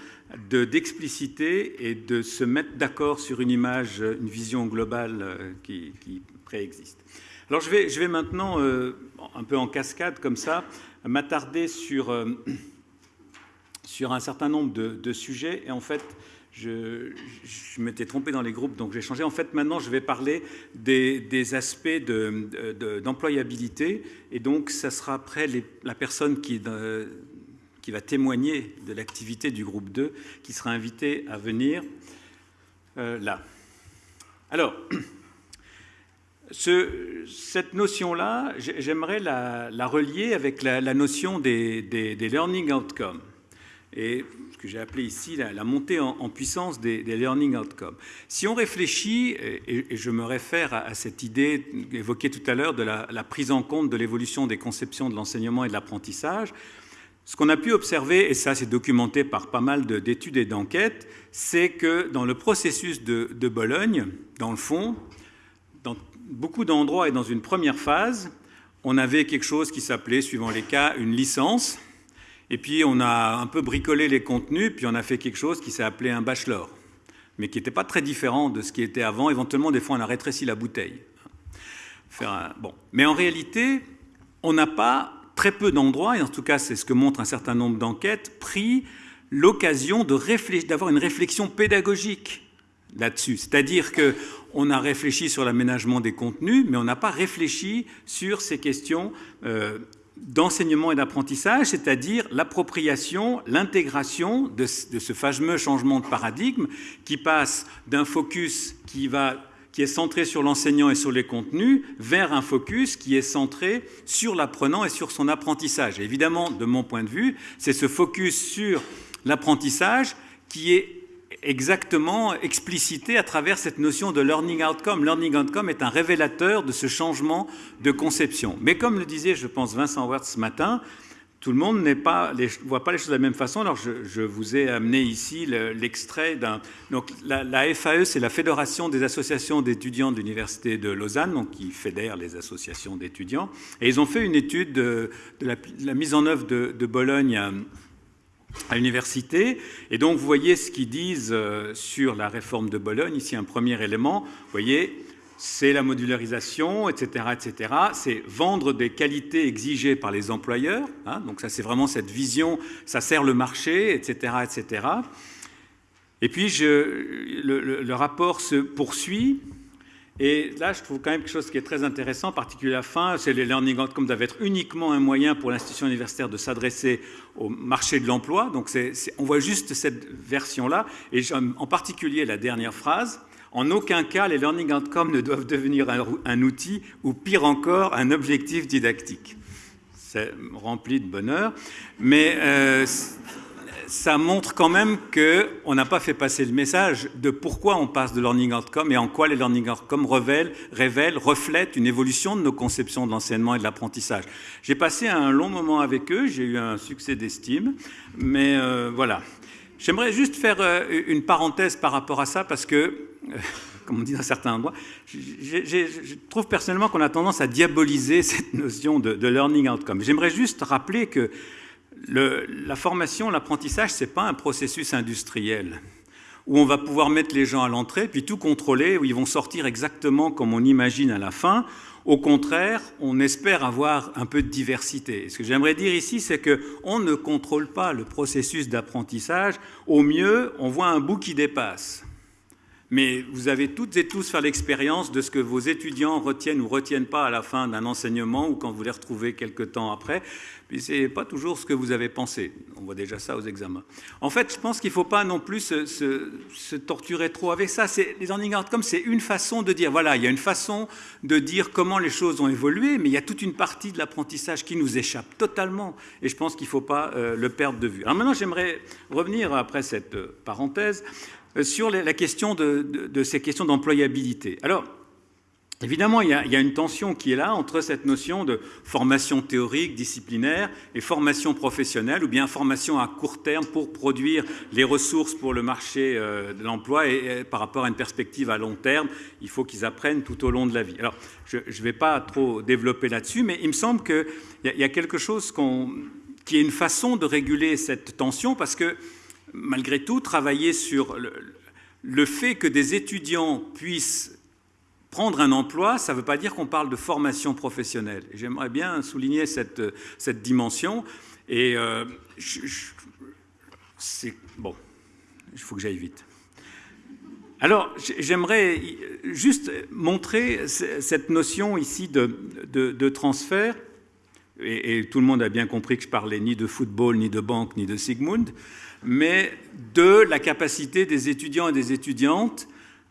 d'expliciter et de se mettre d'accord sur une image, une vision globale euh, qui, préexiste. Alors je vais, maintenant, euh, un peu en cascade comme ça, m'attarder sur, euh, sur un certain nombre de, de, sujets et en fait je, m'étais trompé dans les groupes, donc j'ai changé. En fait, maintenant, je vais parler des, aspects d'employabilité, et donc ça sera après la personne qui, qui va témoigner de l'activité du groupe 2 qui sera invitée à venir euh, là. Alors, cette notion-là, j'aimerais la, relier avec la, notion des, learning outcomes. Et que j'ai appelé ici la, montée en, puissance des, learning outcomes. Si on réfléchit, et, je me réfère à, cette idée évoquée tout à l'heure de la, prise en compte de l'évolution des conceptions de l'enseignement et de l'apprentissage, ce qu'on a pu observer, et ça c'est documenté par pas mal d'études et d'enquêtes, c'est que dans le processus de, de Bologne, dans le fond, dans beaucoup d'endroits et dans une première phase, on avait quelque chose qui s'appelait, suivant les cas, une licence. Et puis on a un peu bricolé les contenus, puis on a fait quelque chose qui s'est appelé un bachelor, mais qui n'était pas très différent de ce qui était avant. Éventuellement, des fois, on a rétréci la bouteille. Bon. Mais en réalité, on n'a pas très peu d'endroits, et en tout cas c'est ce que montre un certain nombre d'enquêtes, pris l'occasion d'avoir une réflexion pédagogique là-dessus. C'est-à-dire qu'on a réfléchi sur l'aménagement des contenus, mais on n'a pas réfléchi sur ces questions euh, d'enseignement et d'apprentissage, c'est-à-dire l'appropriation, l'intégration de, ce fameux changement de paradigme qui passe d'un focus qui, va, qui est centré sur l'enseignant et sur les contenus vers un focus qui est centré sur l'apprenant et sur son apprentissage. évidemment, de mon point de vue, c'est ce focus sur l'apprentissage qui est exactement explicité à travers cette notion de learning outcome. Learning outcome est un révélateur de ce changement de conception. Mais comme le disait, je pense, Vincent Wert ce matin, tout le monde ne voit pas les choses de la même façon. Alors, je, vous ai amené ici l'extrait d'un. Donc, la, FAE, c'est la Fédération des associations d'étudiants de l'Université de Lausanne, donc qui fédère les associations d'étudiants. Et ils ont fait une étude de, la, mise en œuvre de, de Bologne à l'université. Et donc, vous voyez ce qu'ils disent euh, sur la réforme de Bologne. Ici, un premier élément. Vous voyez, c'est la modularisation, etc., etc. C'est vendre des qualités exigées par les employeurs. Hein. donc, ça, c'est vraiment cette vision. Ça sert le marché, etc., etc. Et puis, le rapport se poursuit et là, je trouve quand même quelque chose qui est très intéressant, en particulier à la fin, c'est les learning outcomes doivent être uniquement un moyen pour l'institution universitaire de s'adresser au marché de l'emploi. Donc, on voit juste cette version-là. Et en particulier la dernière phrase, en aucun cas, les learning outcomes ne doivent devenir un, outil ou pire encore, un objectif didactique. C'est rempli de bonheur. Mais euh, ça montre quand même qu'on n'a pas fait passer le message de pourquoi on passe de learning outcome et en quoi les learning outcomes révèlent, reflètent une évolution de nos conceptions de l'enseignement et de l'apprentissage. J'ai passé un long moment avec eux, j'ai eu un succès d'estime, mais euh, voilà. J'aimerais juste faire euh, une parenthèse par rapport à ça parce que, euh, comme on dit dans certains endroits, je trouve personnellement qu'on a tendance à diaboliser cette notion de, de learning outcome. J'aimerais juste rappeler que la formation, l'apprentissage, ce n'est pas un processus industriel où on va pouvoir mettre les gens à l'entrée, puis tout contrôler, où ils vont sortir exactement comme on imagine à la fin. Au contraire, on espère avoir un peu de diversité. ce que j'aimerais dire ici, c'est qu'on ne contrôle pas le processus d'apprentissage. Au mieux, on voit un bout qui dépasse. Mais vous avez toutes et tous fait l'expérience de ce que vos étudiants retiennent ou retiennent pas à la fin d'un enseignement ou quand vous les retrouvez quelque temps après. Puis ce n'est pas toujours ce que vous avez pensé. On voit déjà ça aux examens. En fait, je pense qu'il ne faut pas non plus se, torturer trop avec ça. Les learning outcomes, c'est une façon de dire, voilà, il y a une façon de dire comment les choses ont évolué, mais il y a toute une partie de l'apprentissage qui nous échappe totalement. Et je pense qu'il ne faut pas euh, le perdre de vue. Alors maintenant, j'aimerais revenir, après cette euh, parenthèse, sur la question de, ces questions d'employabilité. Alors, évidemment, il y, a, une tension qui est là entre cette notion de formation théorique, disciplinaire, et formation professionnelle, ou bien formation à court terme pour produire les ressources pour le marché euh, de l'emploi, et, par rapport à une perspective à long terme, il faut qu'ils apprennent tout au long de la vie. Alors, je ne vais pas trop développer là-dessus, mais il me semble qu'il y, a quelque chose qui est une façon de réguler cette tension, parce que malgré tout, travailler sur le, fait que des étudiants puissent prendre un emploi, ça ne veut pas dire qu'on parle de formation professionnelle. J'aimerais bien souligner cette, dimension. Et euh, c'est bon, il faut que j'aille vite. Alors, j'aimerais juste montrer cette notion ici de, transfert, et, et, tout le monde a bien compris que je parlais ni de football, ni de banque, ni de Sigmund mais de la capacité des étudiants et des étudiantes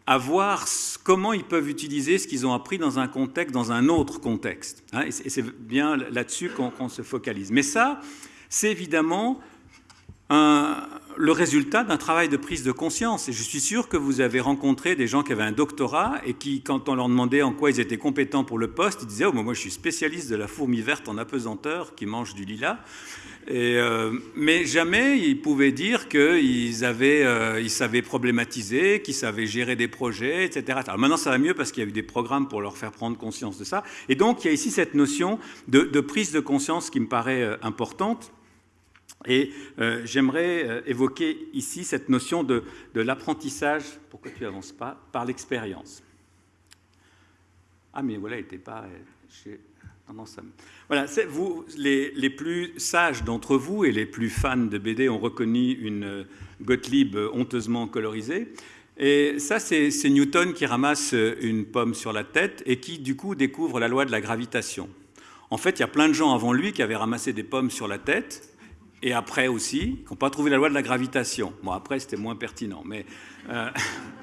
à voir comment ils peuvent utiliser ce qu'ils ont appris dans un contexte, dans un autre contexte. Hein, et c'est bien là-dessus qu'on se focalise. Mais ça, c'est évidemment le résultat d'un travail de prise de conscience. Et je suis sûr que vous avez rencontré des gens qui avaient un doctorat et qui, quand on leur demandait en quoi ils étaient compétents pour le poste, ils disaient oh, moi je suis spécialiste de la fourmi verte en apesanteur qui mange du lilas. Euh, mais jamais ils pouvaient dire qu'ils euh, ils savaient problématiser, qu'ils savaient gérer des projets, etc. Alors maintenant, ça va mieux parce qu'il y a eu des programmes pour leur faire prendre conscience de ça. Et donc, il y a ici cette notion de, prise de conscience qui me paraît euh, importante. Et j'aimerais évoquer ici cette notion de, l'apprentissage, pourquoi tu n'avances pas, par l'expérience. Ah, mais voilà, il n'était pas... Voilà, vous, les, plus sages d'entre vous et les plus fans de BD ont reconnu une Gottlieb honteusement colorisée. Et ça, c'est Newton qui ramasse une pomme sur la tête et qui, du coup, découvre la loi de la gravitation. En fait, il y a plein de gens avant lui qui avaient ramassé des pommes sur la tête, et après aussi, qui n'ont pas trouvé la loi de la gravitation. Bon, après, c'était moins pertinent, mais... Euh,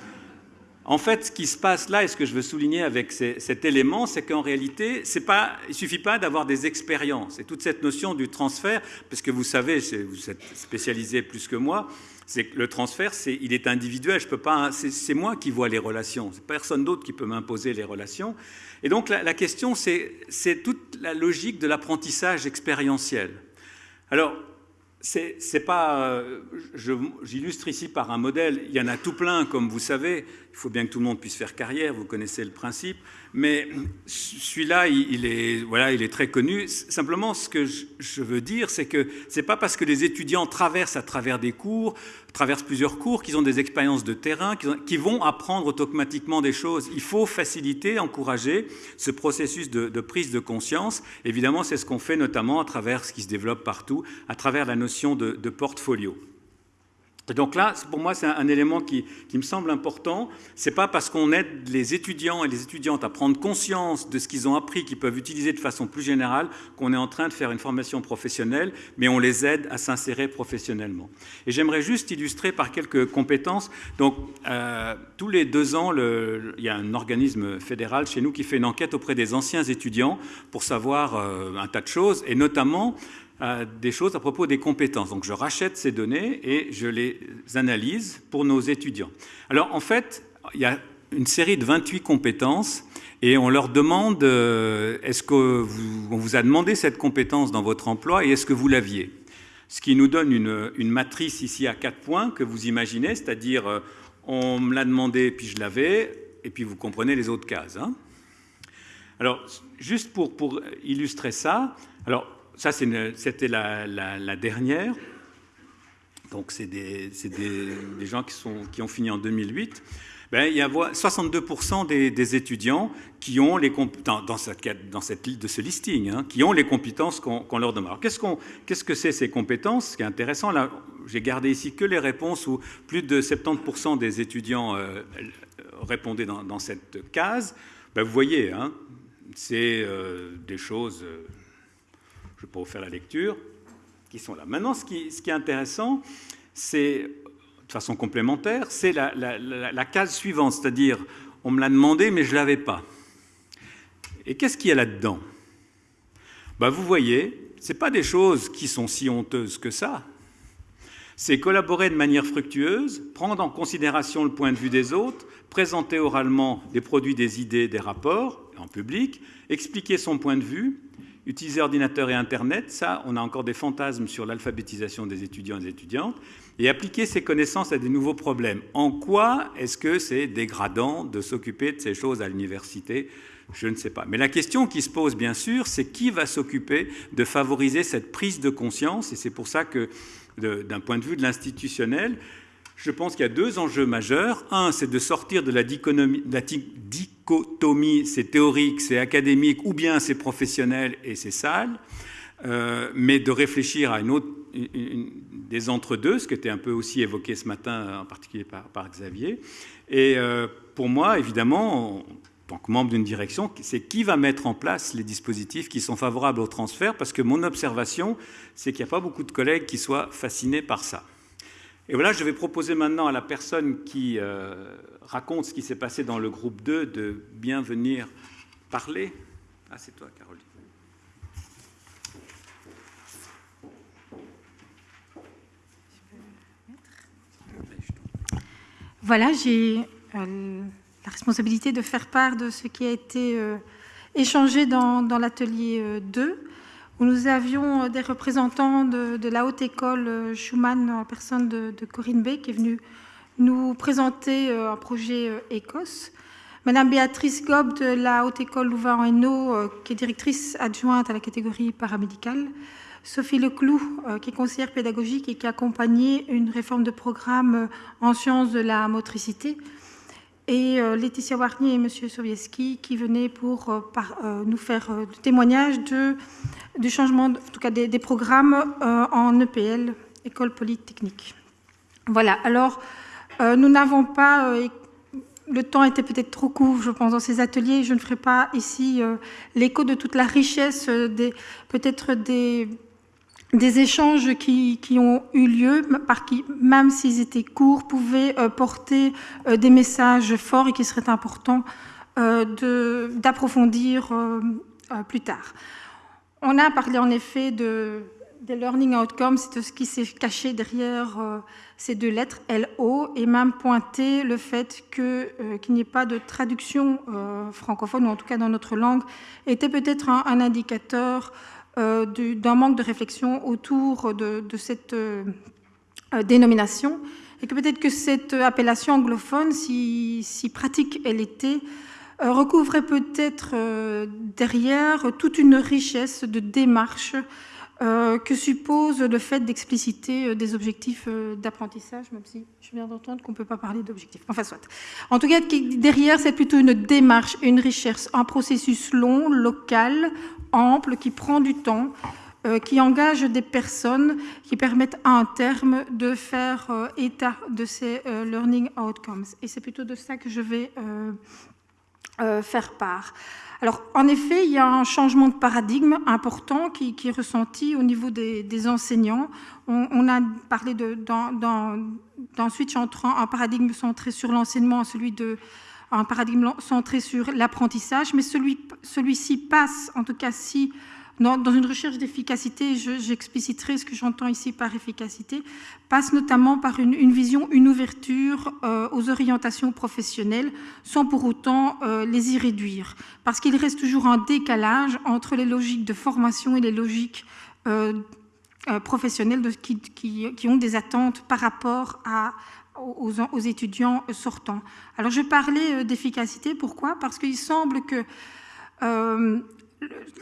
En fait, ce qui se passe là, et ce que je veux souligner avec cet élément, c'est qu'en réalité, il ne suffit pas d'avoir des expériences. Et toute cette notion du transfert, parce que vous savez, vous êtes spécialisé plus que moi, c'est que le transfert, il est individuel. Je peux pas, c'est, moi qui vois les relations. C'est personne d'autre qui peut m'imposer les relations. Et donc la, la question, c'est toute la logique de l'apprentissage expérientiel. Alors, c'est pas. Euh, j'illustre ici par un modèle. Il y en a tout plein, comme vous savez. Il faut bien que tout le monde puisse faire carrière. Vous connaissez le principe. Mais celui-là, il, est, voilà, il est très connu. Simplement, ce que je, veux dire, c'est que c'est pas parce que les étudiants traversent à travers des cours, traversent plusieurs cours, qu'ils ont des expériences de terrain, qu'ils vont apprendre automatiquement des choses. Il faut faciliter, encourager ce processus de, de prise de conscience. Évidemment, c'est ce qu'on fait notamment à travers ce qui se développe partout, à travers la notion de, de portfolio donc là, pour moi, c'est un, élément qui, me semble important. Ce n'est pas parce qu'on aide les étudiants et les étudiantes à prendre conscience de ce qu'ils ont appris, qu'ils peuvent utiliser de façon plus générale, qu'on est en train de faire une formation professionnelle, mais on les aide à s'insérer professionnellement. Et j'aimerais juste illustrer par quelques compétences. Donc, euh, tous les deux ans, il y a un organisme fédéral chez nous qui fait une enquête auprès des anciens étudiants pour savoir euh, un tas de choses, et notamment des choses à propos des compétences. Donc je rachète ces données et je les analyse pour nos étudiants. Alors en fait, il y a une série de 28 compétences et on leur demande euh, est-ce qu'on vous, vous a demandé cette compétence dans votre emploi et est-ce que vous l'aviez? Ce qui nous donne une, matrice ici à quatre points que vous imaginez, c'est-à-dire euh, on me l'a demandé puis je l'avais et puis vous comprenez les autres cases. Hein. alors juste pour, pour illustrer ça, alors ça, c'était la, dernière. Donc, c'est des, gens qui, ont fini en 2008. Ben, il y a 62% des, étudiants qui ont les dans, dans, cette, dans de ce listing, hein, qui ont les compétences qu'on leur demande. Qu'est-ce, que c'est ces compétences? Ce qui est intéressant, là, j'ai gardé ici que les réponses où plus de 70% des étudiants euh, répondaient dans, cette case. Ben, vous voyez, hein, c'est euh, des choses. Je ne vais pas vous faire la lecture, qui sont là. Maintenant, ce qui, est intéressant, c'est, de façon complémentaire, c'est la, case suivante, c'est-à-dire, on me l'a demandé, mais je ne l'avais pas. Et qu'est-ce qu'il y a là-dedans? Ben, Vous voyez, ce pas des choses qui sont si honteuses que ça. C'est collaborer de manière fructueuse, prendre en considération le point de vue des autres, présenter oralement des produits, des idées, des rapports en public, expliquer son point de vue, Utiliser ordinateur et Internet, ça, on a encore des fantasmes sur l'alphabétisation des étudiants et des étudiantes, et appliquer ces connaissances à des nouveaux problèmes. En quoi est-ce que c'est dégradant de s'occuper de ces choses à l'université? Je ne sais pas. Mais la question qui se pose, bien sûr, c'est qui va s'occuper de favoriser cette prise de conscience, et c'est pour ça que, d'un point de vue de l'institutionnel, je pense qu'il y a deux enjeux majeurs. Un, c'est de sortir de la dichotomie, c'est théorique, c'est académique, ou bien c'est professionnel et c'est sale, euh, mais de réfléchir à une autre, des entre-deux, ce qui était un peu aussi évoqué ce matin, en particulier par, Xavier. Et euh, pour moi, évidemment, en tant que membre d'une direction, c'est qui va mettre en place les dispositifs qui sont favorables au transfert, parce que mon observation, c'est qu'il n'y a pas beaucoup de collègues qui soient fascinés par ça. Et voilà, je vais proposer maintenant à la personne qui raconte ce qui s'est passé dans le groupe 2 de bien venir parler. Ah, c'est toi, Caroline. Voilà, j'ai euh, la responsabilité de faire part de ce qui a été euh, échangé dans, l'atelier 2, euh, où nous avions des représentants de, la haute école Schumann, en personne de, Corinne Bay, qui est venue nous présenter un projet Écosse. Madame Béatrice Gob de la Haute École Louvain-en-Hainaut, qui est directrice adjointe à la catégorie paramédicale. Sophie Leclou, euh, qui est conseillère pédagogique et qui a accompagné une réforme de programme euh, en sciences de la motricité. Et euh, Laetitia Warnier et M. Sovieski qui venaient pour nous faire le témoignage de, du changement, en tout cas des, des programmes en EPL, École Polytechnique. Voilà, alors nous n'avons pas le temps était peut-être trop court, je pense, dans ces ateliers. Je ne ferai pas ici l'écho de toute la richesse, peut-être des, des échanges qui, ont eu lieu, par qui, même s'ils étaient courts, pouvaient euh, porter euh, des messages forts et qui seraient importants euh, d'approfondir plus tard. On a parlé en effet de, des learning outcomes, c'est ce qui s'est caché derrière ces deux lettres, LO, et même pointé le fait qu'il n'y ait pas de traduction francophone, ou en tout cas dans notre langue, était peut-être un, indicateur euh, d'un manque de réflexion autour de, cette euh, euh, dénomination et que peut-être que cette appellation anglophone, si, pratique elle était, recouvrait peut-être derrière toute une richesse de démarches que suppose le fait d'expliciter des objectifs d'apprentissage, même si je viens d'entendre qu'on ne peut pas parler d'objectifs. Enfin, soit. En tout cas, derrière, c'est plutôt une démarche, une recherche, un processus long, local, ample, qui prend du temps, euh, qui engage des personnes, qui permettent à un terme de faire euh, état de ces euh, learning outcomes. Et c'est plutôt de ça que je vais faire part. Alors, en effet, il y a un changement de paradigme important qui, est ressenti au niveau des, enseignants. On, a parlé d'un switch entre un paradigme centré sur l'enseignement, celui de un paradigme centré sur l'apprentissage, mais celui-ci passe, en tout cas si dans, une recherche d'efficacité, j'expliciterai ce que j'entends ici par efficacité, passe notamment par une, vision, une ouverture euh, aux orientations professionnelles, sans pour autant euh, les y réduire, parce qu'il reste toujours un décalage entre les logiques de formation et les logiques euh, professionnelles qui, qui, ont des attentes par rapport à, aux, étudiants sortants. Alors je parlais euh, d'efficacité, pourquoi? Parce qu'il semble que euh,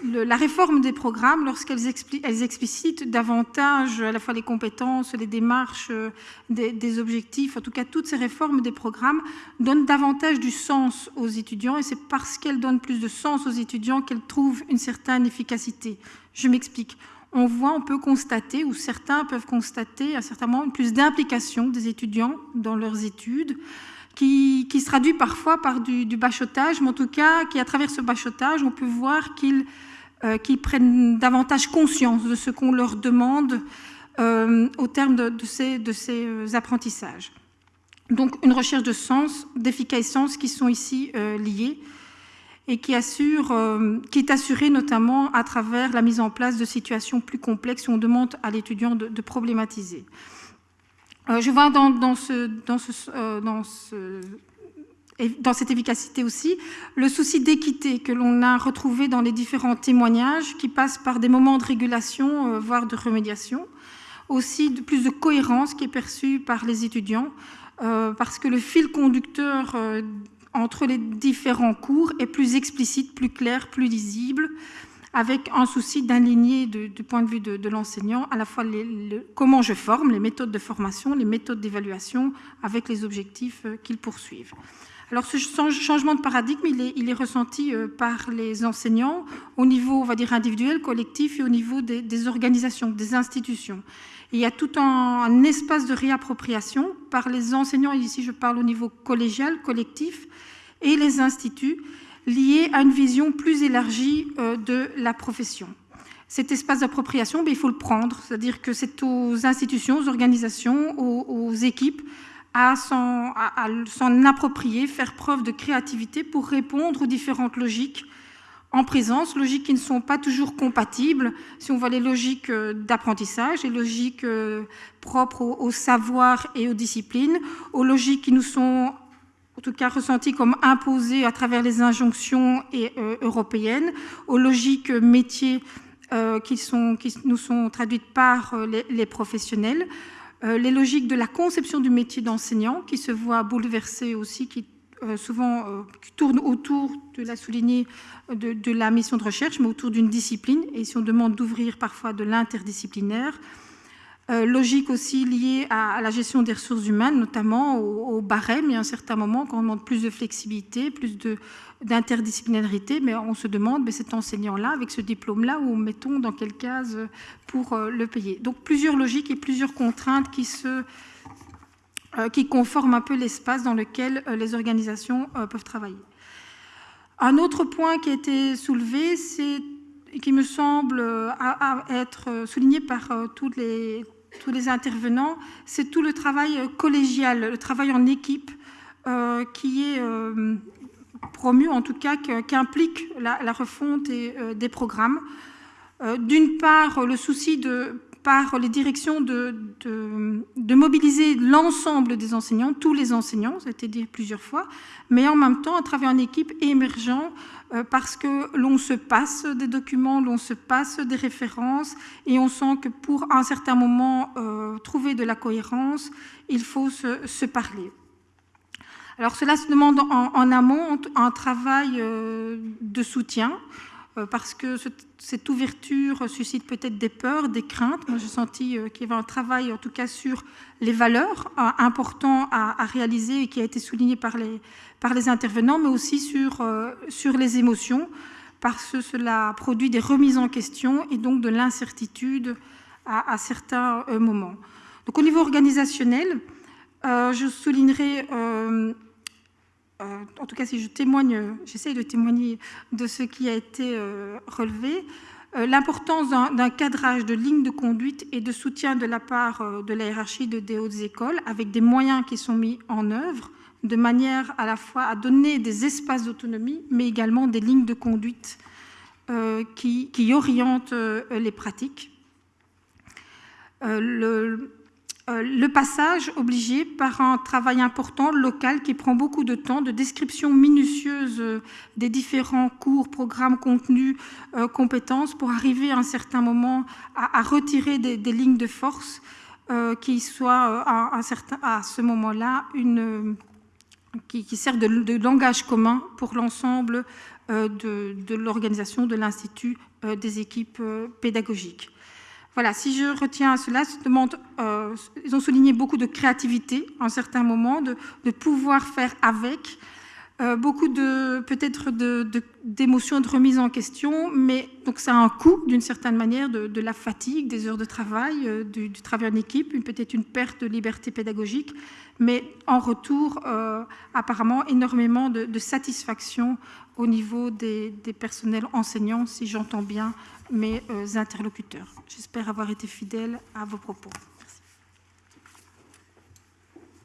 la réforme des programmes, lorsqu'elles explicitent davantage à la fois les compétences, les démarches, euh, des, objectifs, en tout cas toutes ces réformes des programmes donnent davantage du sens aux étudiants et c'est parce qu'elles donnent plus de sens aux étudiants qu'elles trouvent une certaine efficacité. Je m'explique on voit, on peut constater, ou certains peuvent constater à certains moments, plus d'implication des étudiants dans leurs études, qui, se traduit parfois par du, bachotage, mais en tout cas, qui à travers ce bachotage, on peut voir qu'ils euh, prennent davantage conscience de ce qu'on leur demande euh, au terme de, ces, euh, apprentissages. Donc une recherche de sens, d'efficacité qui sont ici liées et qui, assure, euh, qui est assurée notamment à travers la mise en place de situations plus complexes où on demande à l'étudiant de, problématiser. Euh, je vois dans, euh, dans, cette efficacité aussi le souci d'équité que l'on a retrouvé dans les différents témoignages qui passent par des moments de régulation, voire de remédiation, aussi de plus de cohérence qui est perçue par les étudiants, parce que le fil conducteur entre les différents cours est plus explicite, plus clair, plus lisible, avec un souci d'aligner du point de vue de, l'enseignant à la fois comment je forme, les méthodes de formation, les méthodes d'évaluation, avec les objectifs euh, qu'ils poursuivent. Alors ce changement de paradigme, il est, ressenti euh, par les enseignants au niveau, on va dire, individuel, collectif et au niveau des, organisations, des institutions. Il y a tout un, espace de réappropriation par les enseignants, et ici je parle au niveau collégial, collectif, et les instituts liés à une vision plus élargie euh, de la profession. cet espace d'appropriation, ben, il faut le prendre. C'est-à-dire que c'est aux institutions, aux organisations, aux, équipes à s'en approprier, faire preuve de créativité pour répondre aux différentes logiques en présence, logiques qui ne sont pas toujours compatibles. Si on voit les logiques euh, d'apprentissage, les logiques euh, propres au, savoir et aux disciplines, aux logiques qui nous sont en tout cas ressenties comme imposées à travers les injonctions euh, européennes, aux logiques métiers qui, nous sont traduites par les, professionnels, les logiques de la conception du métier d'enseignant qui se voient bouleversées aussi, qui souvent tournent autour, de la souligner, de, la mission de recherche, mais autour d'une discipline. Et si on demande d'ouvrir parfois de l'interdisciplinaire, euh, logique aussi liée à, la gestion des ressources humaines, notamment au, barème. Il y a un certain moment quand on demande plus de flexibilité, plus d'interdisciplinarité, mais on se demande, mais cet enseignant-là, avec ce diplôme-là, où mettons dans quelle case pour euh, le payer. Donc plusieurs logiques et plusieurs contraintes qui se euh, qui conforment un peu l'espace dans lequel les organisations peuvent travailler. Un autre point qui a été soulevé, c'est qui me semble euh, être souligné par euh, tous les, tous les intervenants, c'est tout le travail collégial, le travail en équipe euh, qui est promu, en tout cas, qui implique la, refonte des programmes. D'une part, le souci de par les directions de, mobiliser l'ensemble des enseignants, tous les enseignants, ça a été dit plusieurs fois, mais en même temps, à travers une équipe émergente, euh, parce que l'on se passe des documents, l'on se passe des références, et on sent que pour un certain moment euh, trouver de la cohérence, il faut se, parler. Alors cela se demande en, amont un travail euh, de soutien, parce que cette ouverture suscite peut-être des peurs, des craintes. Moi, j'ai senti euh, qu'il y avait un travail, en tout cas, sur les valeurs euh, important à, réaliser et qui a été souligné par les, par les intervenants, mais aussi sur, sur les émotions, parce que cela produit des remises en question et donc de l'incertitude à, certains moments. Donc, au niveau organisationnel, je soulignerai euh, en tout cas si je témoigne, j'essaye de témoigner de ce qui a été euh, relevé, euh, l'importance d'un cadrage de ligne de conduite et de soutien de la part de la hiérarchie de des hautes écoles avec des moyens qui sont mis en œuvre de manière à la fois à donner des espaces d'autonomie, mais également des lignes de conduite qui, qui, orientent les pratiques. Le passage obligé par un travail important local qui prend beaucoup de temps, de description minutieuse euh, des différents cours, programmes, contenus, euh, compétences, pour arriver à un certain moment à, retirer des, lignes de force qui soient à, ce moment-là qui, qui servent de, langage commun pour l'ensemble de l'organisation de l'Institut des équipes pédagogiques. Voilà, si je retiens cela, euh, ils ont souligné beaucoup de créativité en certains moments, de, pouvoir faire avec, euh, beaucoup de peut-être d'émotions, de, de, remise en question, mais donc ça a un coût d'une certaine manière de, la fatigue, des heures de travail, euh, du, travail en équipe, peut-être une perte de liberté pédagogique, mais en retour, apparemment, énormément de, satisfaction au niveau des personnels enseignants, si j'entends bien mes euh, interlocuteurs. J'espère avoir été fidèle à vos propos.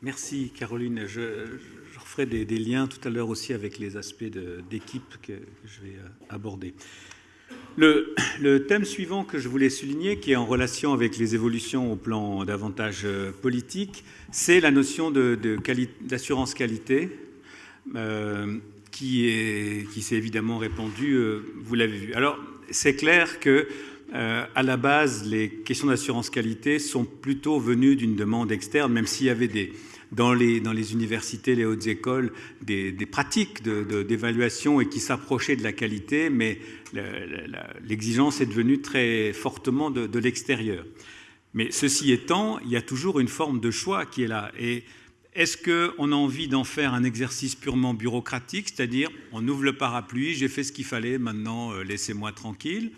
Merci. Caroline. Je, referai des, liens tout à l'heure aussi avec les aspects d'équipe que, je vais euh, aborder. Le, thème suivant que je voulais souligner, qui est en relation avec les évolutions au plan davantage euh, politique, c'est la notion d'assurance qualité, qui s'est évidemment répandue, vous l'avez vu. Alors, c'est clair que euh, à la base, les questions d'assurance qualité sont plutôt venues d'une demande externe, même s'il y avait des, dans, les, dans les universités, les hautes écoles, des, pratiques d'évaluation et qui s'approchaient de la qualité, mais l'exigence est devenue très fortement de, l'extérieur. Mais ceci étant, il y a toujours une forme de choix qui est là. Est-ce qu'on a envie d'en faire un exercice purement bureaucratique, c'est-à-dire on ouvre le parapluie, j'ai fait ce qu'il fallait, maintenant euh, laissez-moi tranquille?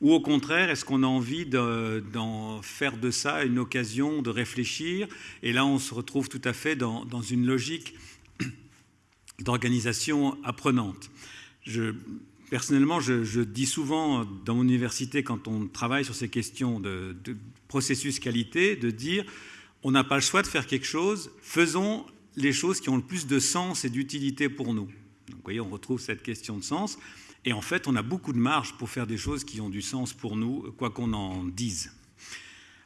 Ou au contraire, est-ce qu'on a envie d'en faire de ça une occasion de réfléchir? Et là, on se retrouve tout à fait dans, une logique d'organisation apprenante. Je personnellement, je, dis souvent dans mon université, quand on travaille sur ces questions de, processus qualité, de dire on n'a pas le choix de faire quelque chose, faisons les choses qui ont le plus de sens et d'utilité pour nous. vous voyez, on retrouve cette question de sens. Et en fait, on a beaucoup de marge pour faire des choses qui ont du sens pour nous, quoi qu'on en dise.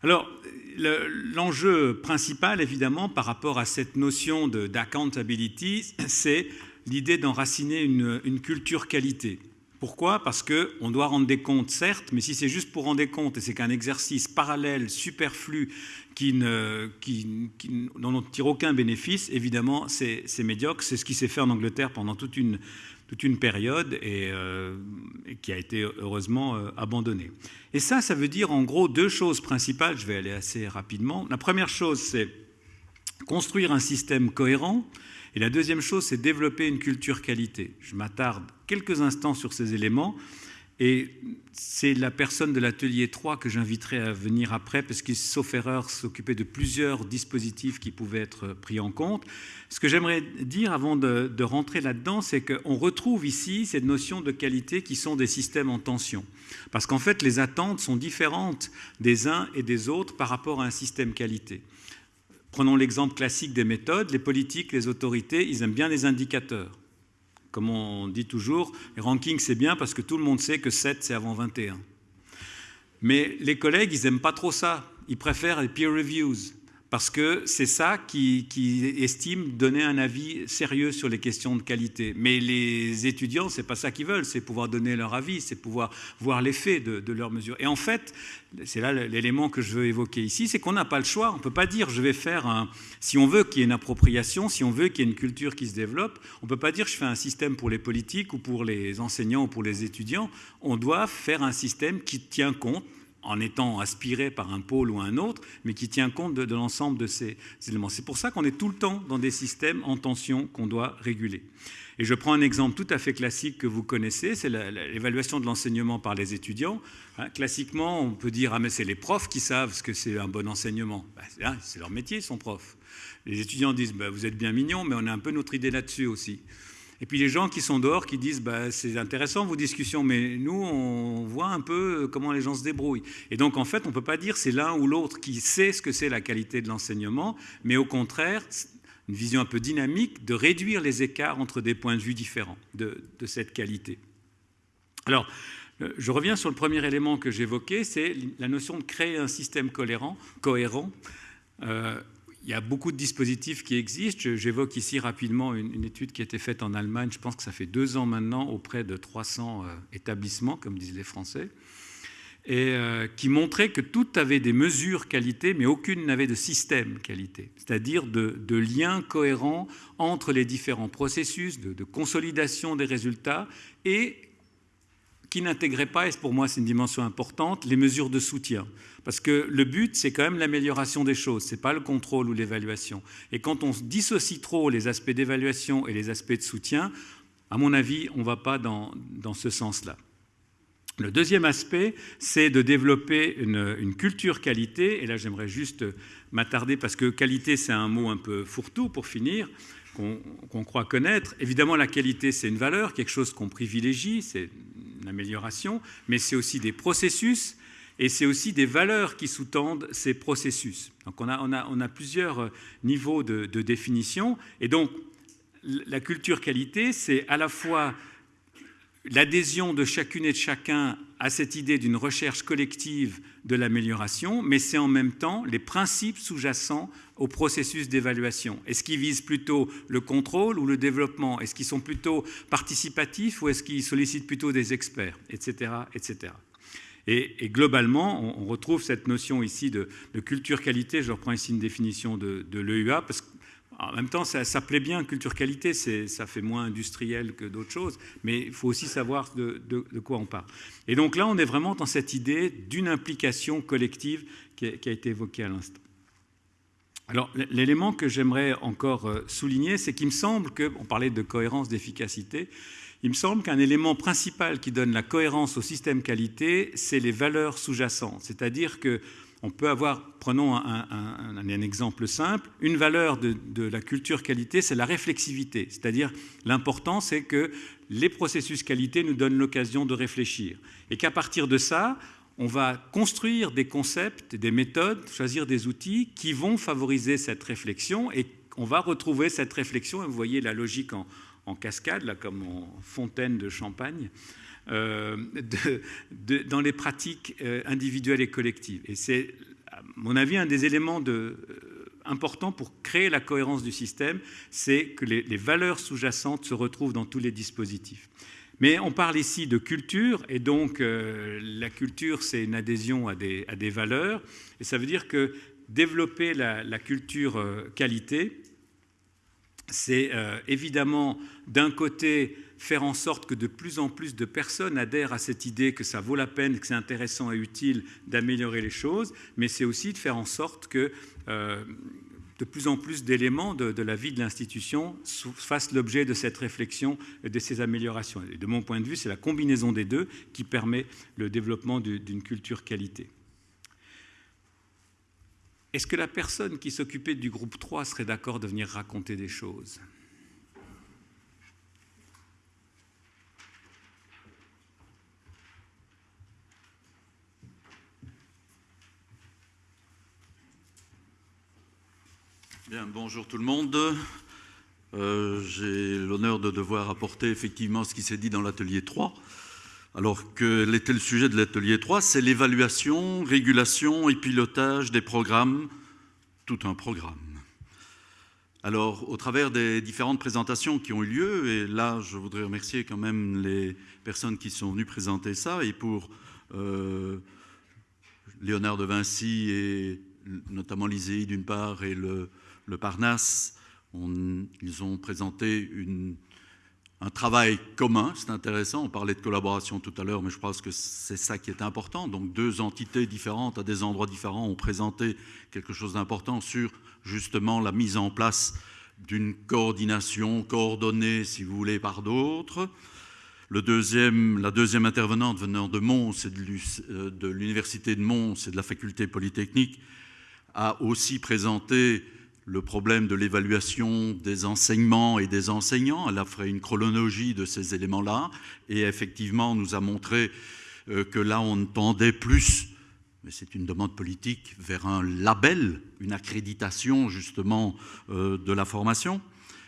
Alors, l'enjeu principal, évidemment, par rapport à cette notion d'accountability, c'est l'idée d'enraciner une, culture qualité. Pourquoi? Parce qu'on doit rendre des comptes, certes, mais si c'est juste pour rendre des comptes et c'est qu'un exercice parallèle, superflu, qui ne, qui, dont on ne tire aucun bénéfice, évidemment, c'est médiocre. C'est ce qui s'est fait en Angleterre pendant toute une, toute une période et, euh, qui a été heureusement euh, abandonnée. Et ça, ça veut dire en gros deux choses principales. Je vais aller assez rapidement. La première chose, c'est construire un système cohérent. Et la deuxième chose, c'est développer une culture qualité. Je m'attarde quelques instants sur ces éléments. Et c'est la personne de l'atelier 3 que j'inviterai à venir après, parce qu'il, sauf erreur, s'occupait de plusieurs dispositifs qui pouvaient être pris en compte. Ce que j'aimerais dire avant de, rentrer là-dedans, c'est qu'on retrouve ici cette notion de qualité qui sont des systèmes en tension. Parce qu'en fait, les attentes sont différentes des uns et des autres par rapport à un système qualité. Prenons l'exemple classique des méthodes. Les politiques, les autorités, ils aiment bien les indicateurs. Comme on dit toujours, les rankings, c'est bien parce que tout le monde sait que 7, c'est avant 21. Mais les collègues, ils n'aiment pas trop ça. Ils préfèrent les peer reviews parce que c'est ça qui, estime donner un avis sérieux sur les questions de qualité. Mais les étudiants, c'est pas ça qu'ils veulent, c'est pouvoir donner leur avis, c'est pouvoir voir l'effet de, de leurs mesures. Et en fait, c'est là l'élément que je veux évoquer ici, c'est qu'on n'a pas le choix. On ne peut pas dire je vais faire un. Si on veut qu'il y ait une appropriation, si on veut qu'il y ait une culture qui se développe, on ne peut pas dire je fais un système pour les politiques ou pour les enseignants ou pour les étudiants. On doit faire un système qui tient compte en étant aspiré par un pôle ou un autre, mais qui tient compte de, l'ensemble de ces éléments. C'est pour ça qu'on est tout le temps dans des systèmes en tension qu'on doit réguler. Et je prends un exemple tout à fait classique que vous connaissez, c'est l'évaluation de l'enseignement par les étudiants. Hein, classiquement, on peut dire ah mais c'est les profs qui savent ce que c'est un bon enseignement. Ben, c'est leur métier, ils sont profs. Les étudiants disent ben, vous êtes bien mignons, mais on a un peu notre idée là-dessus aussi. Et puis les gens qui sont dehors qui disent bah, c'est intéressant vos discussions, mais nous on voit un peu comment les gens se débrouillent. Et donc en fait on ne peut pas dire c'est l'un ou l'autre qui sait ce que c'est la qualité de l'enseignement, mais au contraire une vision un peu dynamique de réduire les écarts entre des points de vue différents de, cette qualité. Alors euh, je reviens sur le premier élément que j'évoquais, c'est la notion de créer un système cohérent. Euh, il y a beaucoup de dispositifs qui existent. J'évoque ici rapidement une, étude qui a été faite en Allemagne, je pense que ça fait deux ans maintenant, auprès de 300 euh, établissements, comme disent les Français, et euh, qui montrait que tout avait des mesures qualité, mais aucune n'avait de système qualité, c'est-à-dire de, de lien cohérent entre les différents processus de, de consolidation des résultats et qui n'intégrait pas, et pour moi c'est une dimension importante, les mesures de soutien. Parce que le but, c'est quand même l'amélioration des choses, ce n'est pas le contrôle ou l'évaluation. Et quand on dissocie trop les aspects d'évaluation et les aspects de soutien, à mon avis, on ne va pas dans, dans ce sens-là. Le deuxième aspect, c'est de développer une, culture qualité, et là j'aimerais juste m'attarder, parce que qualité, c'est un mot un peu fourre-tout pour finir, qu'on croit connaître. Évidemment, la qualité, c'est une valeur, quelque chose qu'on privilégie, c'est une amélioration, mais c'est aussi des processus et c'est aussi des valeurs qui sous-tendent ces processus. Donc on a, plusieurs niveaux de, de, définition, et donc la culture qualité, c'est à la fois l'adhésion de chacune et de chacun à cette idée d'une recherche collective de l'amélioration, mais c'est en même temps les principes sous-jacents au processus d'évaluation. Est-ce qu'ils visent plutôt le contrôle ou le développement? Est-ce qu'ils sont plutôt participatifs ou est-ce qu'ils sollicitent plutôt des experts Etc. etc. Et, globalement, on, retrouve cette notion ici de, culture qualité. Je reprends ici une définition de, l'EUA, parce que en même temps, ça, plaît bien, culture qualité, ça fait moins industriel que d'autres choses, mais il faut aussi savoir de, quoi on parle. Et donc là, on est vraiment dans cette idée d'une implication collective qui a, été évoquée à l'instant. Alors, l'élément que j'aimerais encore euh, souligner, c'est qu'il me semble que, on parlait de cohérence, d'efficacité, il me semble qu'un élément principal qui donne la cohérence au système qualité, c'est les valeurs sous-jacentes. C'est-à-dire que on peut avoir, prenons un, exemple simple, une valeur de, la culture qualité, c'est la réflexivité, c'est-à-dire l'important c'est que les processus qualité nous donnent l'occasion de réfléchir, et qu'à partir de ça, on va construire des concepts, des méthodes, choisir des outils qui vont favoriser cette réflexion et on va retrouver cette réflexion, et vous voyez la logique en, cascade, là, comme en fontaine de champagne, euh, dans les pratiques euh, individuelles et collectives. Et c'est, à mon avis, un des éléments de, euh, importants pour créer la cohérence du système, c'est que les, valeurs sous-jacentes se retrouvent dans tous les dispositifs. Mais on parle ici de culture, et donc la culture, c'est une adhésion à des, à des, valeurs, et ça veut dire que développer la, culture qualité, c'est évidemment d'un côté faire en sorte que de plus en plus de personnes adhèrent à cette idée que ça vaut la peine, que c'est intéressant et utile d'améliorer les choses, mais c'est aussi de faire en sorte que euh, de plus en plus d'éléments de, la vie de l'institution fassent l'objet de cette réflexion et de ces améliorations. Et de mon point de vue, c'est la combinaison des deux qui permet le développement d'une culture qualité. Est-ce que la personne qui s'occupait du groupe 3 serait d'accord de venir raconter des choses? Bien, bonjour tout le monde. Euh, j'ai l'honneur de devoir apporter effectivement ce qui s'est dit dans l'atelier 3. Alors, quel était le sujet de l'atelier 3 C'est l'évaluation, régulation et pilotage des programmes, tout un programme. Alors, au travers des différentes présentations qui ont eu lieu, et là, je voudrais remercier quand même les personnes qui sont venues présenter ça, et pour euh, Léonard de Vinci et notamment l'ISEI d'une part et le, Parnasse, ils ont présenté un travail commun, c'est intéressant, on parlait de collaboration tout à l'heure, mais je pense que c'est ça qui est important. Donc deux entités différentes à des endroits différents ont présenté quelque chose d'important sur justement la mise en place d'une coordination coordonnée, si vous voulez, par d'autres. Le la deuxième intervenante venant de Mons et euh, de l'Université de Mons et de la faculté polytechnique a aussi présenté le problème de l'évaluation des enseignements et des enseignants. Elle a fait une chronologie de ces éléments-là et effectivement nous a montré euh, que là on tendait plus, mais c'est une demande politique, vers un label, une accréditation justement euh, de la formation.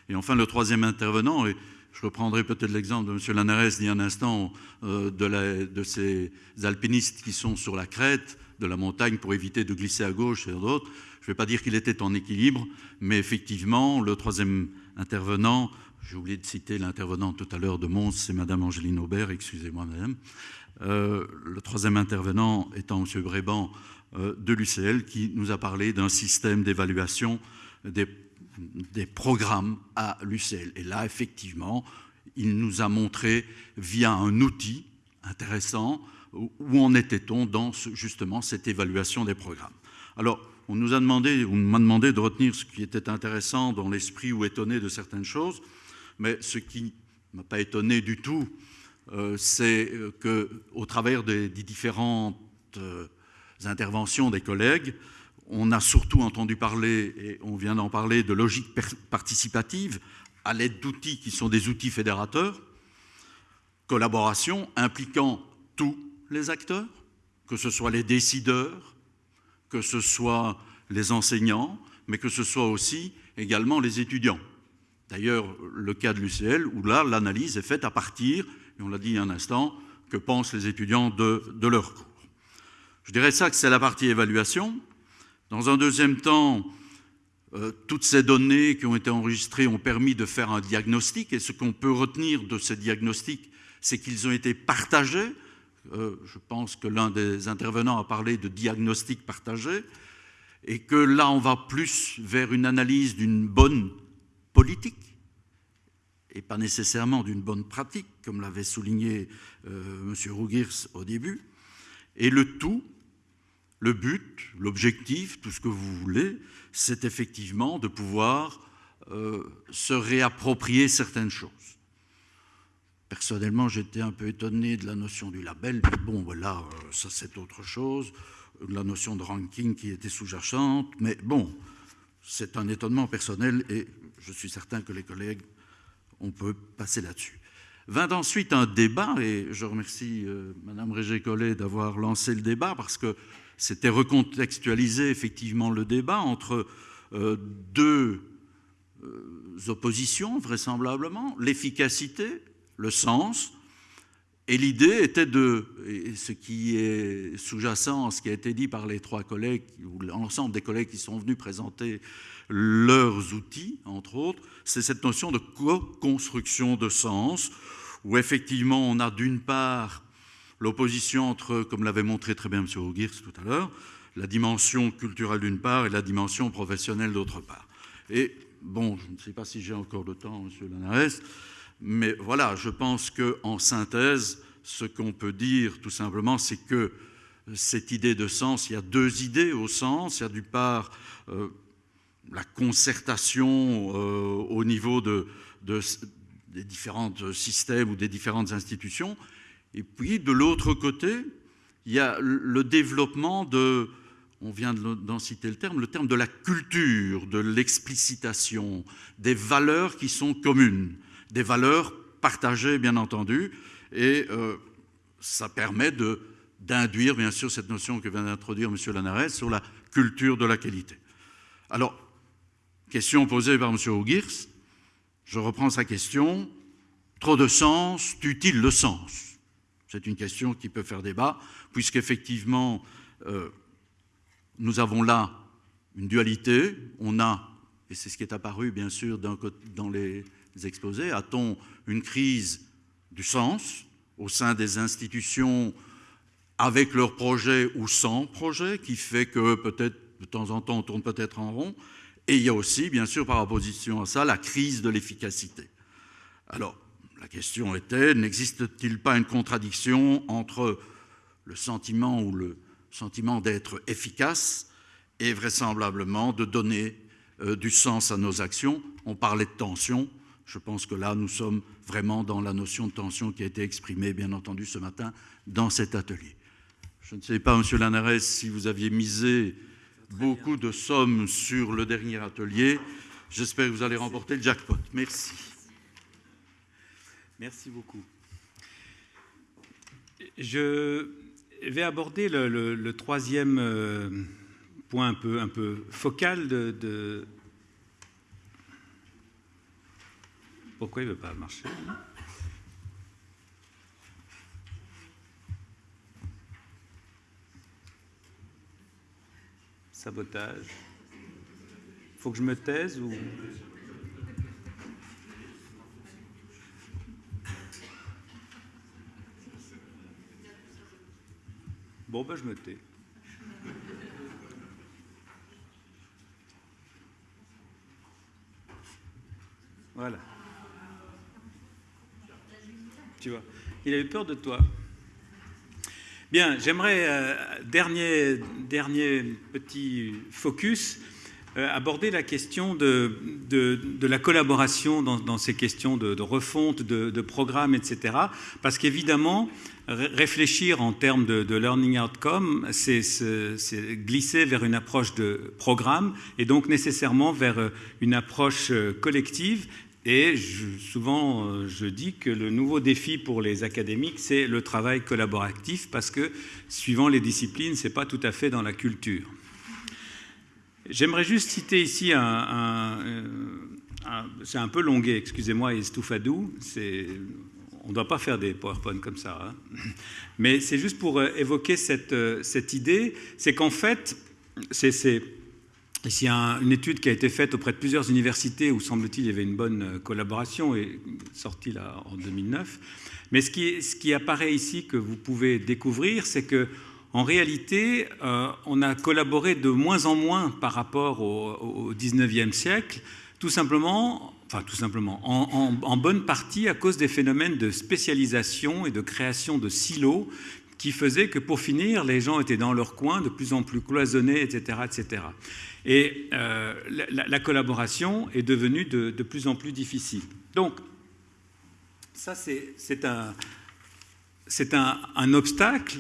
Et enfin le troisième intervenant, et je reprendrai peut-être l'exemple de M. Lanares dit un instant euh, de, de ces alpinistes qui sont sur la crête de la montagne pour éviter de glisser à gauche et d'autres. Je ne vais pas dire qu'il était en équilibre, mais effectivement, le troisième intervenant, j'ai oublié de citer l'intervenant tout à l'heure de Mons, c'est Madame Angéline Aubert, excusez-moi Madame. Euh, le troisième intervenant étant M. Bréban euh, de l'UCL, qui nous a parlé d'un système d'évaluation des, des programmes à l'UCL. Et là, effectivement, il nous a montré via un outil intéressant où en était-on dans justement cette évaluation des programmes. Alors, on nous a demandé, on m'a demandé de retenir ce qui était intéressant dans l'esprit ou étonné de certaines choses, mais ce qui ne m'a pas étonné du tout, euh, c'est euh, qu'au travers des, différentes euh, interventions des collègues, on a surtout entendu parler, et on vient d'en parler, de logique participative à l'aide d'outils qui sont des outils fédérateurs, collaboration impliquant tous les acteurs, que ce soit les décideurs, que ce soit les enseignants, mais que ce soit aussi également les étudiants. D'ailleurs, le cas de l'UCL, où là, l'analyse est faite à partir, et on l'a dit un instant, que pensent les étudiants de, de leur cours. Je dirais ça que c'est la partie évaluation. Dans un deuxième temps, euh, toutes ces données qui ont été enregistrées ont permis de faire un diagnostic, et ce qu'on peut retenir de ces diagnostics, c'est qu'ils ont été partagés euh, je pense que l'un des intervenants a parlé de diagnostic partagé, et que là, on va plus vers une analyse d'une bonne politique, et pas nécessairement d'une bonne pratique, comme l'avait souligné euh, M. Rougirs au début. Et le tout, le but, l'objectif, tout ce que vous voulez, c'est effectivement de pouvoir euh, se réapproprier certaines choses. Personnellement, j'étais un peu étonné de la notion du label, mais bon, voilà, euh, ça c'est autre chose. la notion de ranking qui était sous-jacente, mais bon, c'est un étonnement personnel et je suis certain que les collègues, on peut passer là-dessus. Vint ensuite un débat, et je remercie euh, Madame Régé-Collet d'avoir lancé le débat, parce que c'était recontextualiser effectivement le débat entre euh, deux euh, oppositions, vraisemblablement, l'efficacité, le sens, et l'idée était de, ce qui est sous-jacent, ce qui a été dit par les trois collègues, ou l'ensemble des collègues qui sont venus présenter leurs outils, entre autres, c'est cette notion de co-construction de sens, où effectivement on a d'une part l'opposition entre, comme l'avait montré très bien M. Augiers tout à l'heure, la dimension culturelle d'une part et la dimension professionnelle d'autre part. Et bon, je ne sais pas si j'ai encore le temps, M. Lanares, mais voilà, je pense qu'en synthèse, ce qu'on peut dire tout simplement, c'est que cette idée de sens, il y a deux idées au sens. Il y a d'une part euh, la concertation euh, au niveau de, des différents systèmes ou des différentes institutions. Et puis, de l'autre côté, il y a le développement de, on vient d'en citer le terme, le terme de la culture, de l'explicitation, des valeurs qui sont communes des valeurs partagées, bien entendu, et euh, ça permet d'induire, bien sûr, cette notion que vient d'introduire M. Lanares sur la culture de la qualité. Alors, question posée par M. Augirs, je reprends sa question. Trop de sens tue-t-il le sens? C'est une question qui peut faire débat, puisqu'effectivement, euh, nous avons là une dualité. On a, et c'est ce qui est apparu, bien sûr, dans les exposés. A-t-on une crise du sens au sein des institutions avec leurs projets ou sans projet, qui fait que peut-être de temps en temps on tourne peut-être en rond? Et il y a aussi, bien sûr, par opposition à ça, la crise de l'efficacité. Alors, la question était, n'existe-t-il pas une contradiction entre le sentiment ou le sentiment d'être efficace et vraisemblablement de donner euh, du sens à nos actions? On parlait de tension, je pense que là, nous sommes vraiment dans la notion de tension qui a été exprimée, bien entendu, ce matin dans cet atelier. Je ne sais pas, Monsieur Lanares, si vous aviez misé beaucoup de sommes sur le dernier atelier. J'espère que vous allez remporter le jackpot. Merci. Merci beaucoup. Je vais aborder le, troisième euh, point un peu, un peu focal de, Pourquoi il ne veut pas marcher Sabotage. Faut que je me taise ou... Bon, ben je me tais. Voilà. Tu vois, il a eu peur de toi. Bien, j'aimerais, euh, dernier, dernier petit focus, euh, aborder la question de, de, la collaboration dans, ces questions de, refonte, de, programmes, etc. Parce qu'évidemment, réfléchir en termes de, learning outcome, c'est glisser vers une approche de programme et donc nécessairement vers une approche euh, collective et souvent, euh, je dis que le nouveau défi pour les académiques, c'est le travail collaboratif, parce que suivant les disciplines, ce n'est pas tout à fait dans la culture. J'aimerais juste citer ici un, c'est un peu longué, excusez-moi, Estoufadou, on ne doit pas faire des PowerPoint comme ça, hein. mais c'est juste pour euh, évoquer cette, euh, cette idée, c'est qu'en fait, c'est Ici, a une étude qui a été faite auprès de plusieurs universités où, semble-t-il, il y avait une bonne euh, collaboration, et sortie en 2009. Mais ce qui, apparaît ici, que vous pouvez découvrir, c'est que en réalité, euh, on a collaboré de moins en moins par rapport au, 19e siècle, tout simplement, enfin tout simplement, en, en, bonne partie à cause des phénomènes de spécialisation et de création de silos qui faisaient que pour finir, les gens étaient dans leur coin, de plus en plus cloisonnés, etc. etc. Et euh, la, collaboration est devenue de, plus en plus difficile. Donc, ça, c'est un, obstacle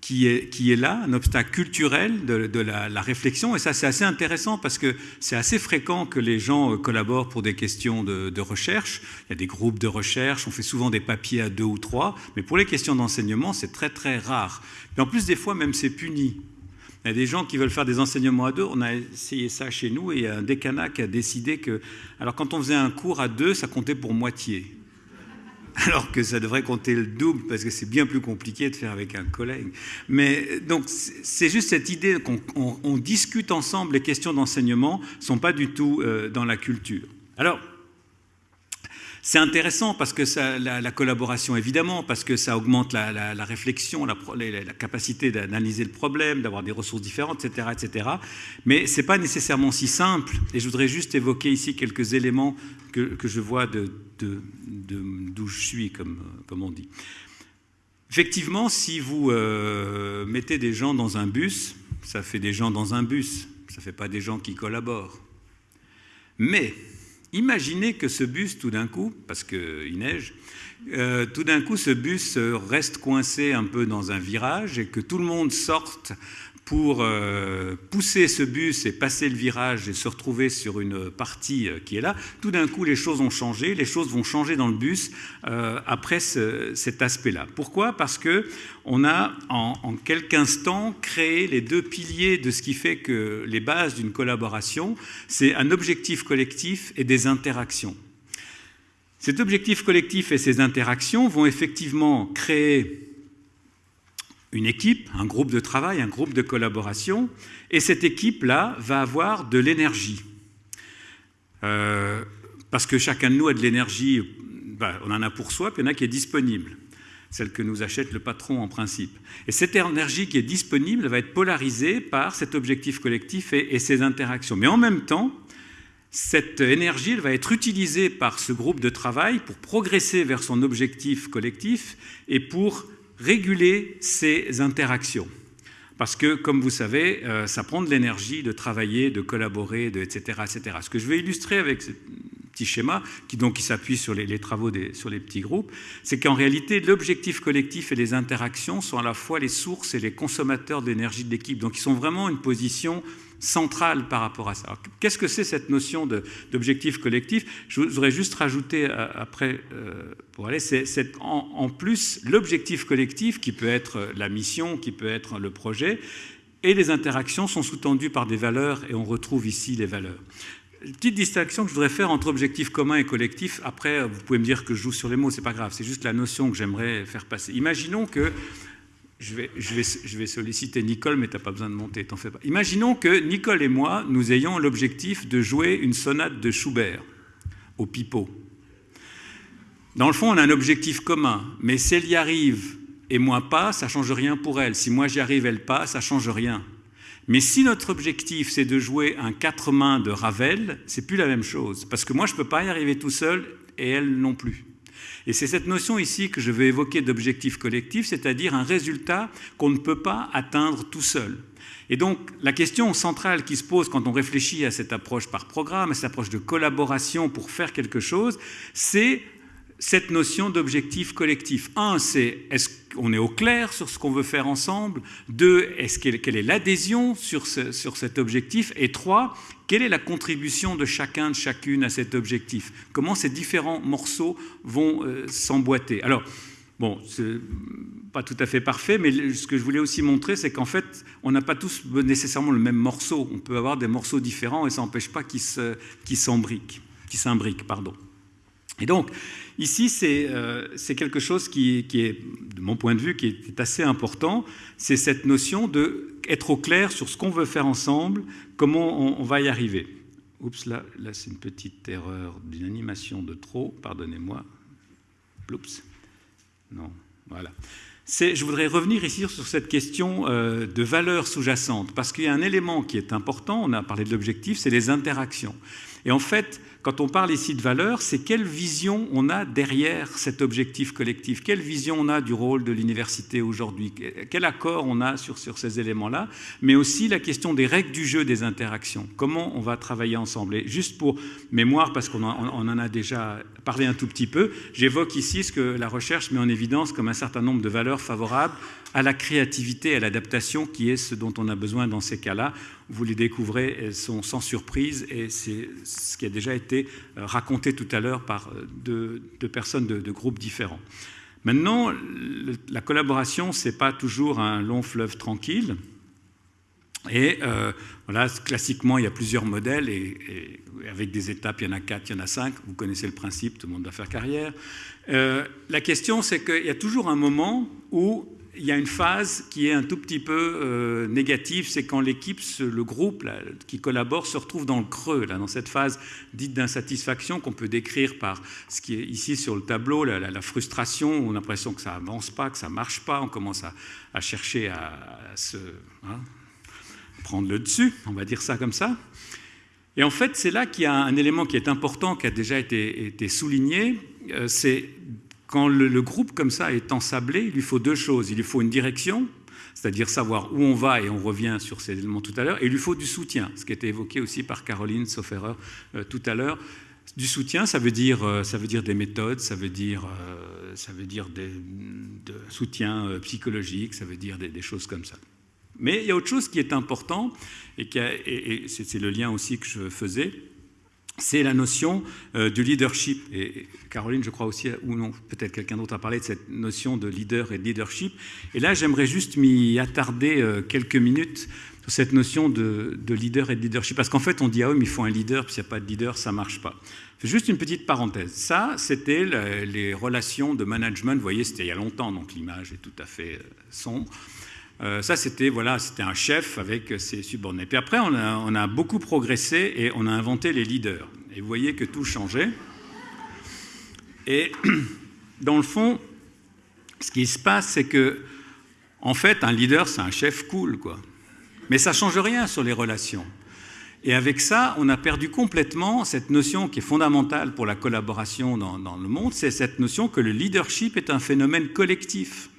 qui est, là, un obstacle culturel de, la, réflexion. Et ça, c'est assez intéressant parce que c'est assez fréquent que les gens euh, collaborent pour des questions de, recherche. Il y a des groupes de recherche, on fait souvent des papiers à deux ou trois, mais pour les questions d'enseignement, c'est très très rare. Et en plus, des fois, même c'est puni. Il y a des gens qui veulent faire des enseignements à deux. On a essayé ça chez nous et un décanat qui a décidé que, alors quand on faisait un cours à deux, ça comptait pour moitié. Alors que ça devrait compter le double parce que c'est bien plus compliqué de faire avec un collègue. Mais donc c'est juste cette idée qu'on discute ensemble les questions d'enseignement ne sont pas du tout euh, dans la culture. Alors c'est intéressant parce que la, collaboration, évidemment, parce que ça augmente la, réflexion, la, capacité d'analyser le problème, d'avoir des ressources différentes, etc. etc. Mais ce n'est pas nécessairement si simple. Et je voudrais juste évoquer ici quelques éléments que, je vois d'où je suis, comme, comme on dit. Effectivement, si vous euh, mettez des gens dans un bus, ça fait des gens dans un bus, ça ne fait pas des gens qui collaborent. Mais Imaginez que ce bus, tout d'un coup, parce qu'il neige, euh, tout d'un coup, ce bus reste coincé un peu dans un virage et que tout le monde sorte pour euh, pousser ce bus et passer le virage et se retrouver sur une partie euh, qui est là, tout d'un coup, les choses ont changé, les choses vont changer dans le bus euh, après cet aspect-là. Pourquoi? Parce que on a en, en quelques instants créé les deux piliers de ce qui fait que les bases d'une collaboration, c'est un objectif collectif et des interactions. Cet objectif collectif et ces interactions vont effectivement créer une équipe, un groupe de travail, un groupe de collaboration, et cette équipe-là va avoir de l'énergie. Euh, parce que chacun de nous a de l'énergie, bah, on en a pour soi, puis il y en a qui est disponible, celle que nous achète le patron en principe. Et cette énergie qui est disponible va être polarisée par cet objectif collectif et, et ses interactions. Mais en même temps, cette énergie elle va être utilisée par ce groupe de travail pour progresser vers son objectif collectif et pour réguler ces interactions. Parce que, comme vous savez, euh, ça prend de l'énergie de travailler, de collaborer, de, etc., etc. Ce que je vais illustrer avec ce petit schéma, qui qui s'appuie sur les, travaux des, sur les petits groupes, c'est qu'en réalité, l'objectif collectif et les interactions sont à la fois les sources et les consommateurs d'énergie de l'équipe. Donc, ils sont vraiment une position centrale par rapport à ça. Qu'est-ce que c'est cette notion d'objectif collectif? Je voudrais juste rajouter euh, après, euh, pour aller, c'est en, en, plus l'objectif collectif qui peut être la mission, qui peut être le projet, et les interactions sont sous-tendues par des valeurs, et on retrouve ici les valeurs. Petite distinction que je voudrais faire entre objectif commun et collectif. Après, vous pouvez me dire que je joue sur les mots, c'est pas grave. C'est juste la notion que j'aimerais faire passer. Imaginons que je vais, solliciter Nicole, mais tu n'as pas besoin de monter, t'en fais pas. Imaginons que Nicole et moi, nous ayons l'objectif de jouer une sonate de Schubert au pipeau. Dans le fond, on a un objectif commun, mais si elle y arrive et moi pas, ça change rien pour elle. Si moi j'y arrive, elle pas, ça change rien. Mais si notre objectif c'est de jouer un quatre mains de Ravel, c'est plus la même chose, parce que moi je peux pas y arriver tout seul et elle non plus. Et c'est cette notion ici que je vais évoquer d'objectif collectif, c'est-à-dire un résultat qu'on ne peut pas atteindre tout seul. Et donc, la question centrale qui se pose quand on réfléchit à cette approche par programme, à cette approche de collaboration pour faire quelque chose, c'est cette notion d'objectif collectif. Un, c'est est-ce qu'on est au clair sur ce qu'on veut faire ensemble? Deux, est-ce quelle est l'adhésion sur, sur cet objectif? Et trois, quelle est la contribution de chacun, de chacune à cet objectif? Comment ces différents morceaux vont euh, s'emboîter? Alors, bon, c'est pas tout à fait parfait, mais ce que je voulais aussi montrer, c'est qu'en fait, on n'a pas tous nécessairement le même morceau. On peut avoir des morceaux différents et ça n'empêche pas qu'ils s'imbriquent. Qui s'imbriquent, pardon. Et donc, ici, euh, c'est quelque chose qui, est, de mon point de vue, qui est assez important. C'est cette notion d'être au clair sur ce qu'on veut faire ensemble, comment on, va y arriver. Oups, là, là c'est une petite erreur d'une animation de trop, pardonnez-moi. Oups. Non, voilà. Je voudrais revenir ici sur cette question euh, de valeur sous-jacente, parce qu'il y a un élément qui est important, on a parlé de l'objectif, c'est les interactions. Et en fait, quand on parle ici de valeur, c'est quelle vision on a derrière cet objectif collectif, quelle vision on a du rôle de l'université aujourd'hui, quel accord on a sur, ces éléments-là, mais aussi la question des règles du jeu des interactions, comment on va travailler ensemble? Et juste pour mémoire, parce qu'on en, en a déjà parlé un tout petit peu, j'évoque ici ce que la recherche met en évidence comme un certain nombre de valeurs favorables à la créativité à l'adaptation, qui est ce dont on a besoin dans ces cas-là. Vous les découvrez, elles sont sans surprise, et c'est ce qui a déjà été euh, raconté tout à l'heure par euh, deux, personnes de, groupes différents. Maintenant, la collaboration, ce n'est pas toujours un long fleuve tranquille. Et euh, voilà, classiquement, il y a plusieurs modèles, et, et, avec des étapes, il y en a quatre, il y en a cinq. Vous connaissez le principe, tout le monde doit faire carrière. Euh, la question, c'est qu'il y a toujours un moment où il y a une phase qui est un tout petit peu euh, négative, c'est quand l'équipe, le groupe qui collabore se retrouve dans le creux, là, dans cette phase dite d'insatisfaction qu'on peut décrire par ce qui est ici sur le tableau, la, la, la frustration, on a l'impression que ça avance pas, que ça marche pas, on commence à, chercher à, se hein, prendre le dessus, on va dire ça comme ça. Et en fait, c'est là qu'il y a un élément qui est important, qui a déjà été, été souligné, euh, c'est quand le, groupe comme ça est ensablé, il lui faut deux choses. Il lui faut une direction, c'est-à-dire savoir où on va, et on revient sur ces éléments tout à l'heure, et il lui faut du soutien, ce qui a été évoqué aussi par Caroline Sofferer euh, tout à l'heure. Du soutien, ça veut dire, euh, ça veut dire des méthodes, ça veut dire, euh, ça veut dire des de soutien euh, psychologique, ça veut dire des, choses comme ça. Mais il y a autre chose qui est important, et c'est le lien aussi que je faisais, c'est la notion euh, du leadership. Et Caroline, je crois aussi, ou non, peut-être quelqu'un d'autre a parlé de cette notion de leader et de leadership. Et là, j'aimerais juste m'y attarder euh, quelques minutes sur cette notion de, de, leader et de leadership. Parce qu'en fait, on dit, ah oui, mais il faut un leader, puis s'il n'y a pas de leader, ça ne marche pas. Juste une petite parenthèse. Ça, c'était les relations de management. Vous voyez, c'était il y a longtemps, donc l'image est tout à fait euh, sombre. Euh, ça, c'était voilà, un chef avec ses subordonnés. Puis après, on a, beaucoup progressé et on a inventé les leaders. Et vous voyez que tout changeait. Et dans le fond, ce qui se passe, c'est que, en fait, un leader, c'est un chef cool, quoi. Mais ça change rien sur les relations. Et avec ça, on a perdu complètement cette notion qui est fondamentale pour la collaboration dans le monde, c'est cette notion que le leadership est un phénomène collectif.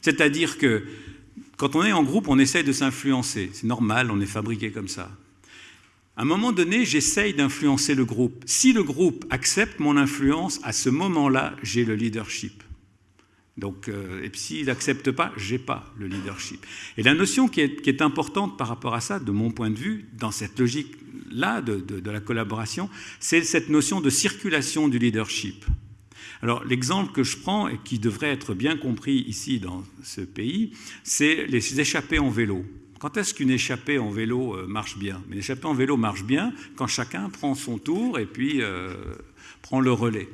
C'est-à-dire que quand on est en groupe, on essaye de s'influencer. C'est normal, on est fabriqué comme ça. À un moment donné, j'essaye d'influencer le groupe. Si le groupe accepte mon influence, à ce moment-là, j'ai le leadership. Donc, euh, et s'il n'accepte pas, j'ai pas le leadership. Et la notion qui est, importante par rapport à ça, de mon point de vue, dans cette logique-là de, de la collaboration, c'est cette notion de circulation du leadership. Alors l'exemple que je prends et qui devrait être bien compris ici dans ce pays, c'est les échappées en vélo. Quand est-ce qu'une échappée en vélo euh, marche bien? Une échappée en vélo marche bien quand chacun prend son tour et puis euh, prend le relais.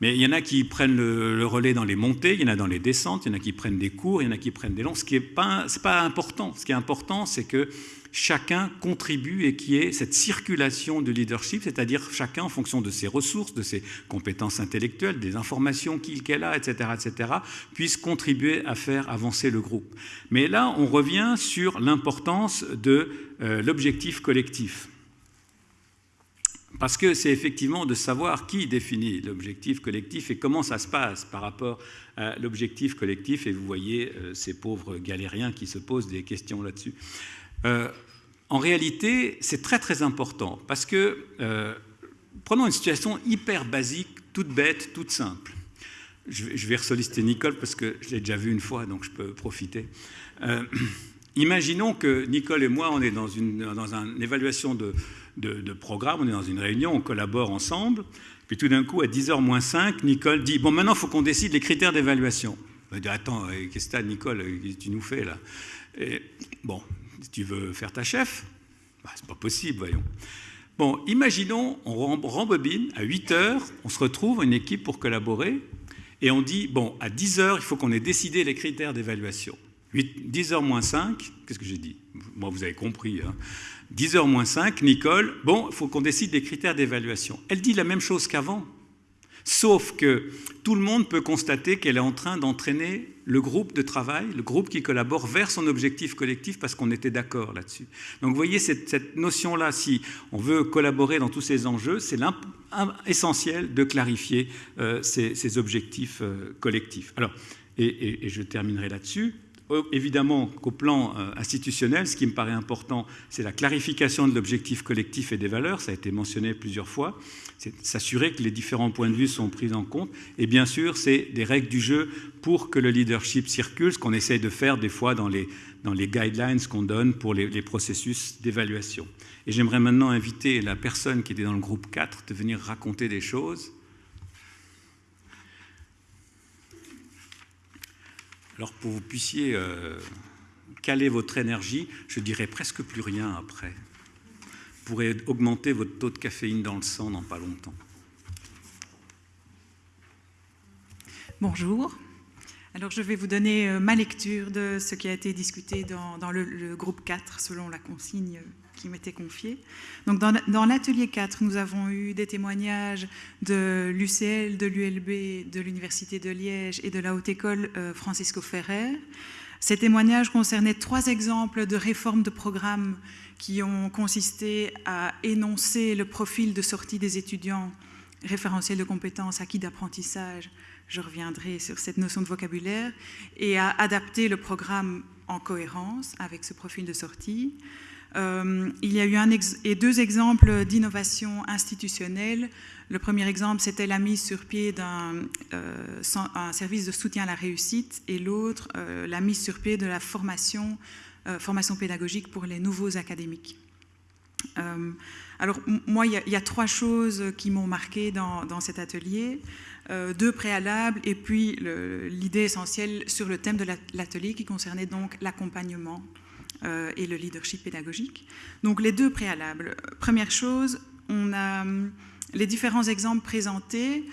Mais il y en a qui prennent le, relais dans les montées, il y en a dans les descentes, il y en a qui prennent des cours, il y en a qui prennent des longs. Ce qui n'est pas important. Ce qui est important, c'est que chacun contribue et qui est cette circulation de leadership, c'est-à-dire chacun en fonction de ses ressources, de ses compétences intellectuelles, des informations qu'il qu a, etc., etc., puisse contribuer à faire avancer le groupe. Mais là, on revient sur l'importance de euh, l'objectif collectif. Parce que c'est effectivement de savoir qui définit l'objectif collectif et comment ça se passe par rapport à l'objectif collectif. Et vous voyez euh, ces pauvres galériens qui se posent des questions là-dessus. Euh, en réalité, c'est très très important parce que, euh, prenons une situation hyper basique, toute bête, toute simple. Je, vais ressolliciter Nicole parce que je l'ai déjà vu une fois, donc je peux profiter. Euh, imaginons que Nicole et moi, on est dans une, dans une évaluation de, de, programme, on est dans une réunion, on collabore ensemble, puis tout d'un coup, à 10h moins 5, Nicole dit Bon, maintenant, il faut qu'on décide les critères d'évaluation. On dire Attends, qu'est-ce que tu Nicole Qu'est-ce que tu nous fais là? Bon, tu veux faire ta chef, bah, c'est pas possible, voyons. Bon, imaginons, on rembobine, à 8 heures, on se retrouve une équipe pour collaborer, et on dit, bon, à 10 heures, il faut qu'on ait décidé les critères d'évaluation. 10 heures moins 5, qu'est-ce que j'ai dit? Moi, vous avez compris. Hein 10 heures moins 5, Nicole, bon, il faut qu'on décide des critères d'évaluation. Elle dit la même chose qu'avant. Sauf que tout le monde peut constater qu'elle est en train d'entraîner le groupe de travail, le groupe qui collabore vers son objectif collectif parce qu'on était d'accord là-dessus. Donc vous voyez cette, notion-là, si on veut collaborer dans tous ces enjeux, c'est essentiel de clarifier euh, ces, objectifs euh, collectifs. Alors, et je terminerai là-dessus. Évidemment qu'au plan euh, institutionnel, ce qui me paraît important, c'est la clarification de l'objectif collectif et des valeurs, ça a été mentionné plusieurs fois, c'est s'assurer que les différents points de vue sont pris en compte, et bien sûr, c'est des règles du jeu pour que le leadership circule, ce qu'on essaye de faire des fois dans les, dans les guidelines qu'on donne pour les, les processus d'évaluation. Et j'aimerais maintenant inviter la personne qui était dans le groupe 4 de venir raconter des choses. Alors pour que vous puissiez euh, caler votre énergie, je dirais presque plus rien après. Vous pourrez augmenter votre taux de caféine dans le sang dans pas longtemps. Bonjour. Alors je vais vous donner euh, ma lecture de ce qui a été discuté dans, le, le, groupe 4 selon la consigne qui m'était confié. Donc dans, l'atelier 4, nous avons eu des témoignages de l'UCL, de l'ULB, de l'Université de Liège et de la Haute École euh, Francisco Ferrer. Ces témoignages concernaient trois exemples de réformes de programmes qui ont consisté à énoncer le profil de sortie des étudiants, référentiel de compétences, acquis d'apprentissage, je reviendrai sur cette notion de vocabulaire, et à adapter le programme en cohérence avec ce profil de sortie. Euh, il y a eu deux exemples d'innovation institutionnelle. Le premier exemple, c'était la mise sur pied d'un euh, service de soutien à la réussite et l'autre, euh, la mise sur pied de la formation, pédagogique pour les nouveaux académiques. alors, moi, il y, a, trois choses qui m'ont marqué dans, cet atelier. deux préalables et puis l'idée essentielle sur le thème de l'atelier qui concernait donc l'accompagnement et le leadership pédagogique. Donc les deux préalables. Première chose, on a, les différents exemples présentés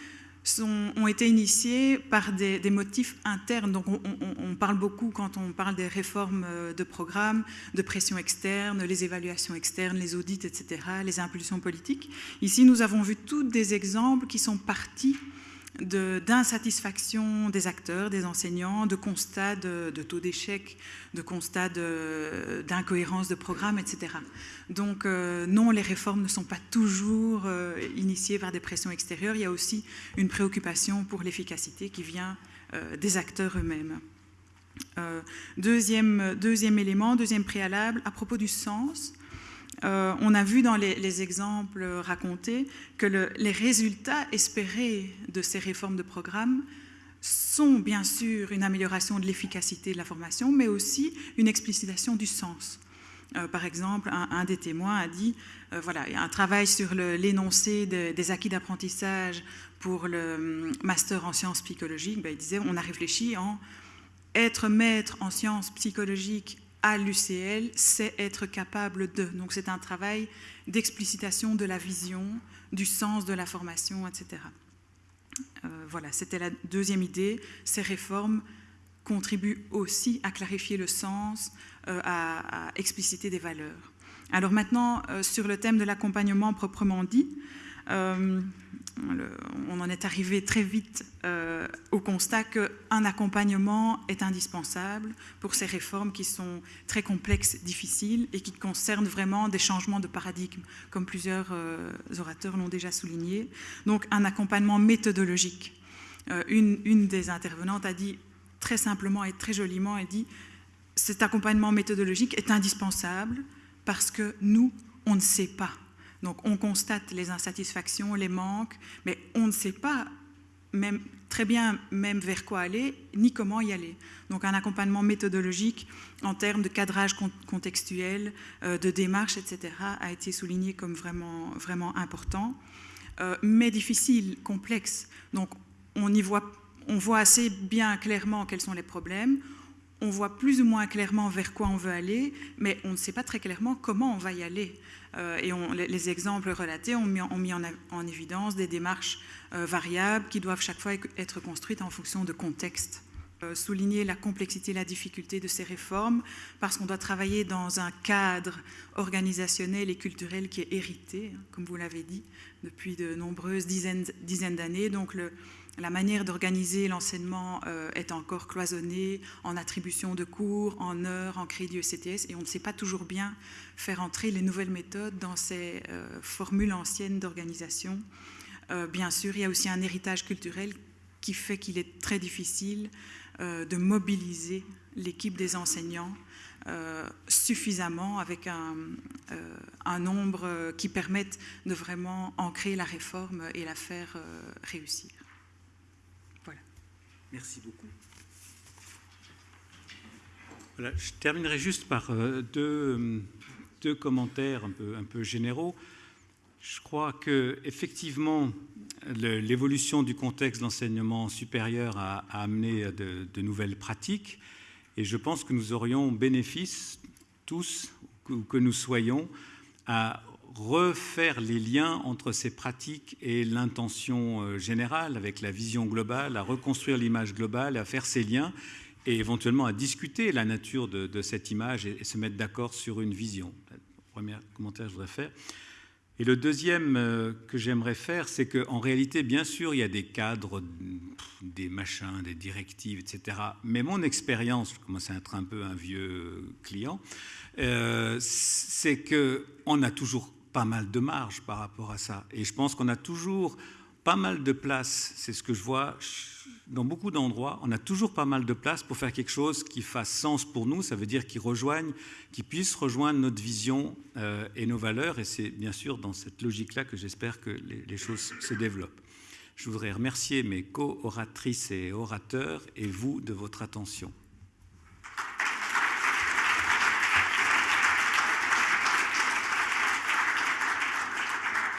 ont été initiés par des, motifs internes. Donc on, parle beaucoup quand on parle des réformes euh, de programme, de pression externe, les évaluations externes, les audits, etc., les impulsions politiques. Ici, nous avons vu tous des exemples qui sont partis d'insatisfaction des acteurs, des enseignants, de constats de, taux d'échec, de constats d'incohérence de, programme, etc. Donc euh, non, les réformes ne sont pas toujours euh, initiées par des pressions extérieures. Il y a aussi une préoccupation pour l'efficacité qui vient euh, des acteurs eux-mêmes. deuxième, deuxième élément, deuxième préalable, à propos du sens, euh, on a vu dans les, exemples racontés que les résultats espérés de ces réformes de programme sont bien sûr une amélioration de l'efficacité de la formation, mais aussi une explicitation du sens. Euh, par exemple, un, des témoins a dit, euh, voilà, un travail sur l'énoncé des acquis d'apprentissage pour le hum, master en sciences psychologiques, ben, il disait, on a réfléchi en être maître en sciences psychologiques à l'UCL, c'est être capable de. Donc c'est un travail d'explicitation de la vision, du sens de la formation, etc. Euh, voilà, c'était la deuxième idée. Ces réformes contribuent aussi à clarifier le sens, euh, à, expliciter des valeurs. Alors maintenant, euh, sur le thème de l'accompagnement proprement dit, on en est arrivé très vite euh, au constat qu'un accompagnement est indispensable pour ces réformes qui sont très complexes, difficiles et qui concernent vraiment des changements de paradigme, comme plusieurs euh, orateurs l'ont déjà souligné. Donc un accompagnement méthodologique. Euh, une, une, des intervenantes a dit très simplement et très joliment, elle dit cet accompagnement méthodologique est indispensable parce que nous, on ne sait pas donc on constate les insatisfactions, les manques, mais on ne sait pas même, très bien même vers quoi aller, ni comment y aller. Donc un accompagnement méthodologique en termes de cadrage contextuel, euh, de démarche, etc., a été souligné comme vraiment, vraiment important, euh, mais difficile, complexe. Donc on, y on voit assez bien clairement quels sont les problèmes, on voit plus ou moins clairement vers quoi on veut aller, mais on ne sait pas très clairement comment on va y aller. Euh, et les, exemples relatés ont mis, en, évidence des démarches euh, variables qui doivent chaque fois être construites en fonction de contextes souligner la complexité et la difficulté de ces réformes parce qu'on doit travailler dans un cadre organisationnel et culturel qui est hérité, hein, comme vous l'avez dit, depuis de nombreuses dizaines, dizaines d'années. Donc le, la manière d'organiser l'enseignement euh, est encore cloisonnée en attribution de cours, en heures, en crédit ECTS, et on ne sait pas toujours bien faire entrer les nouvelles méthodes dans ces euh, formules anciennes d'organisation. Euh, bien sûr, il y a aussi un héritage culturel qui fait qu'il est très difficile de mobiliser l'équipe des enseignants suffisamment avec un, un, nombre qui permette de vraiment ancrer la réforme et la faire réussir. Merci beaucoup. je terminerai juste par euh, deux, deux commentaires un peu, généraux. Je crois que effectivement l'évolution du contexte d'enseignement supérieur a, amené de, de, nouvelles pratiques et je pense que nous aurions bénéfice tous, que nous soyons, à refaire les liens entre ces pratiques et l'intention euh, générale, avec la vision globale, à reconstruire l'image globale, à faire ces liens et éventuellement à discuter la nature de, cette image et, se mettre d'accord sur une vision. Le premier commentaire que je voudrais faire. Et le deuxième euh, que j'aimerais faire, c'est qu'en réalité, bien sûr, il y a des cadres, des machins, des directives, etc. Mais mon expérience, je commence à être un peu un vieux client, euh, c'est qu'on a toujours pas mal de marge par rapport à ça. Et je pense qu'on a toujours pas mal de place, c'est ce que je vois dans beaucoup d'endroits, on a toujours pas mal de place pour faire quelque chose qui fasse sens pour nous, ça veut dire qui rejoigne, qui puisse rejoindre notre vision euh, et nos valeurs, et c'est bien sûr dans cette logique-là que j'espère que les, les, choses se développent. Je voudrais remercier mes co-oratrices et orateurs et vous de votre attention.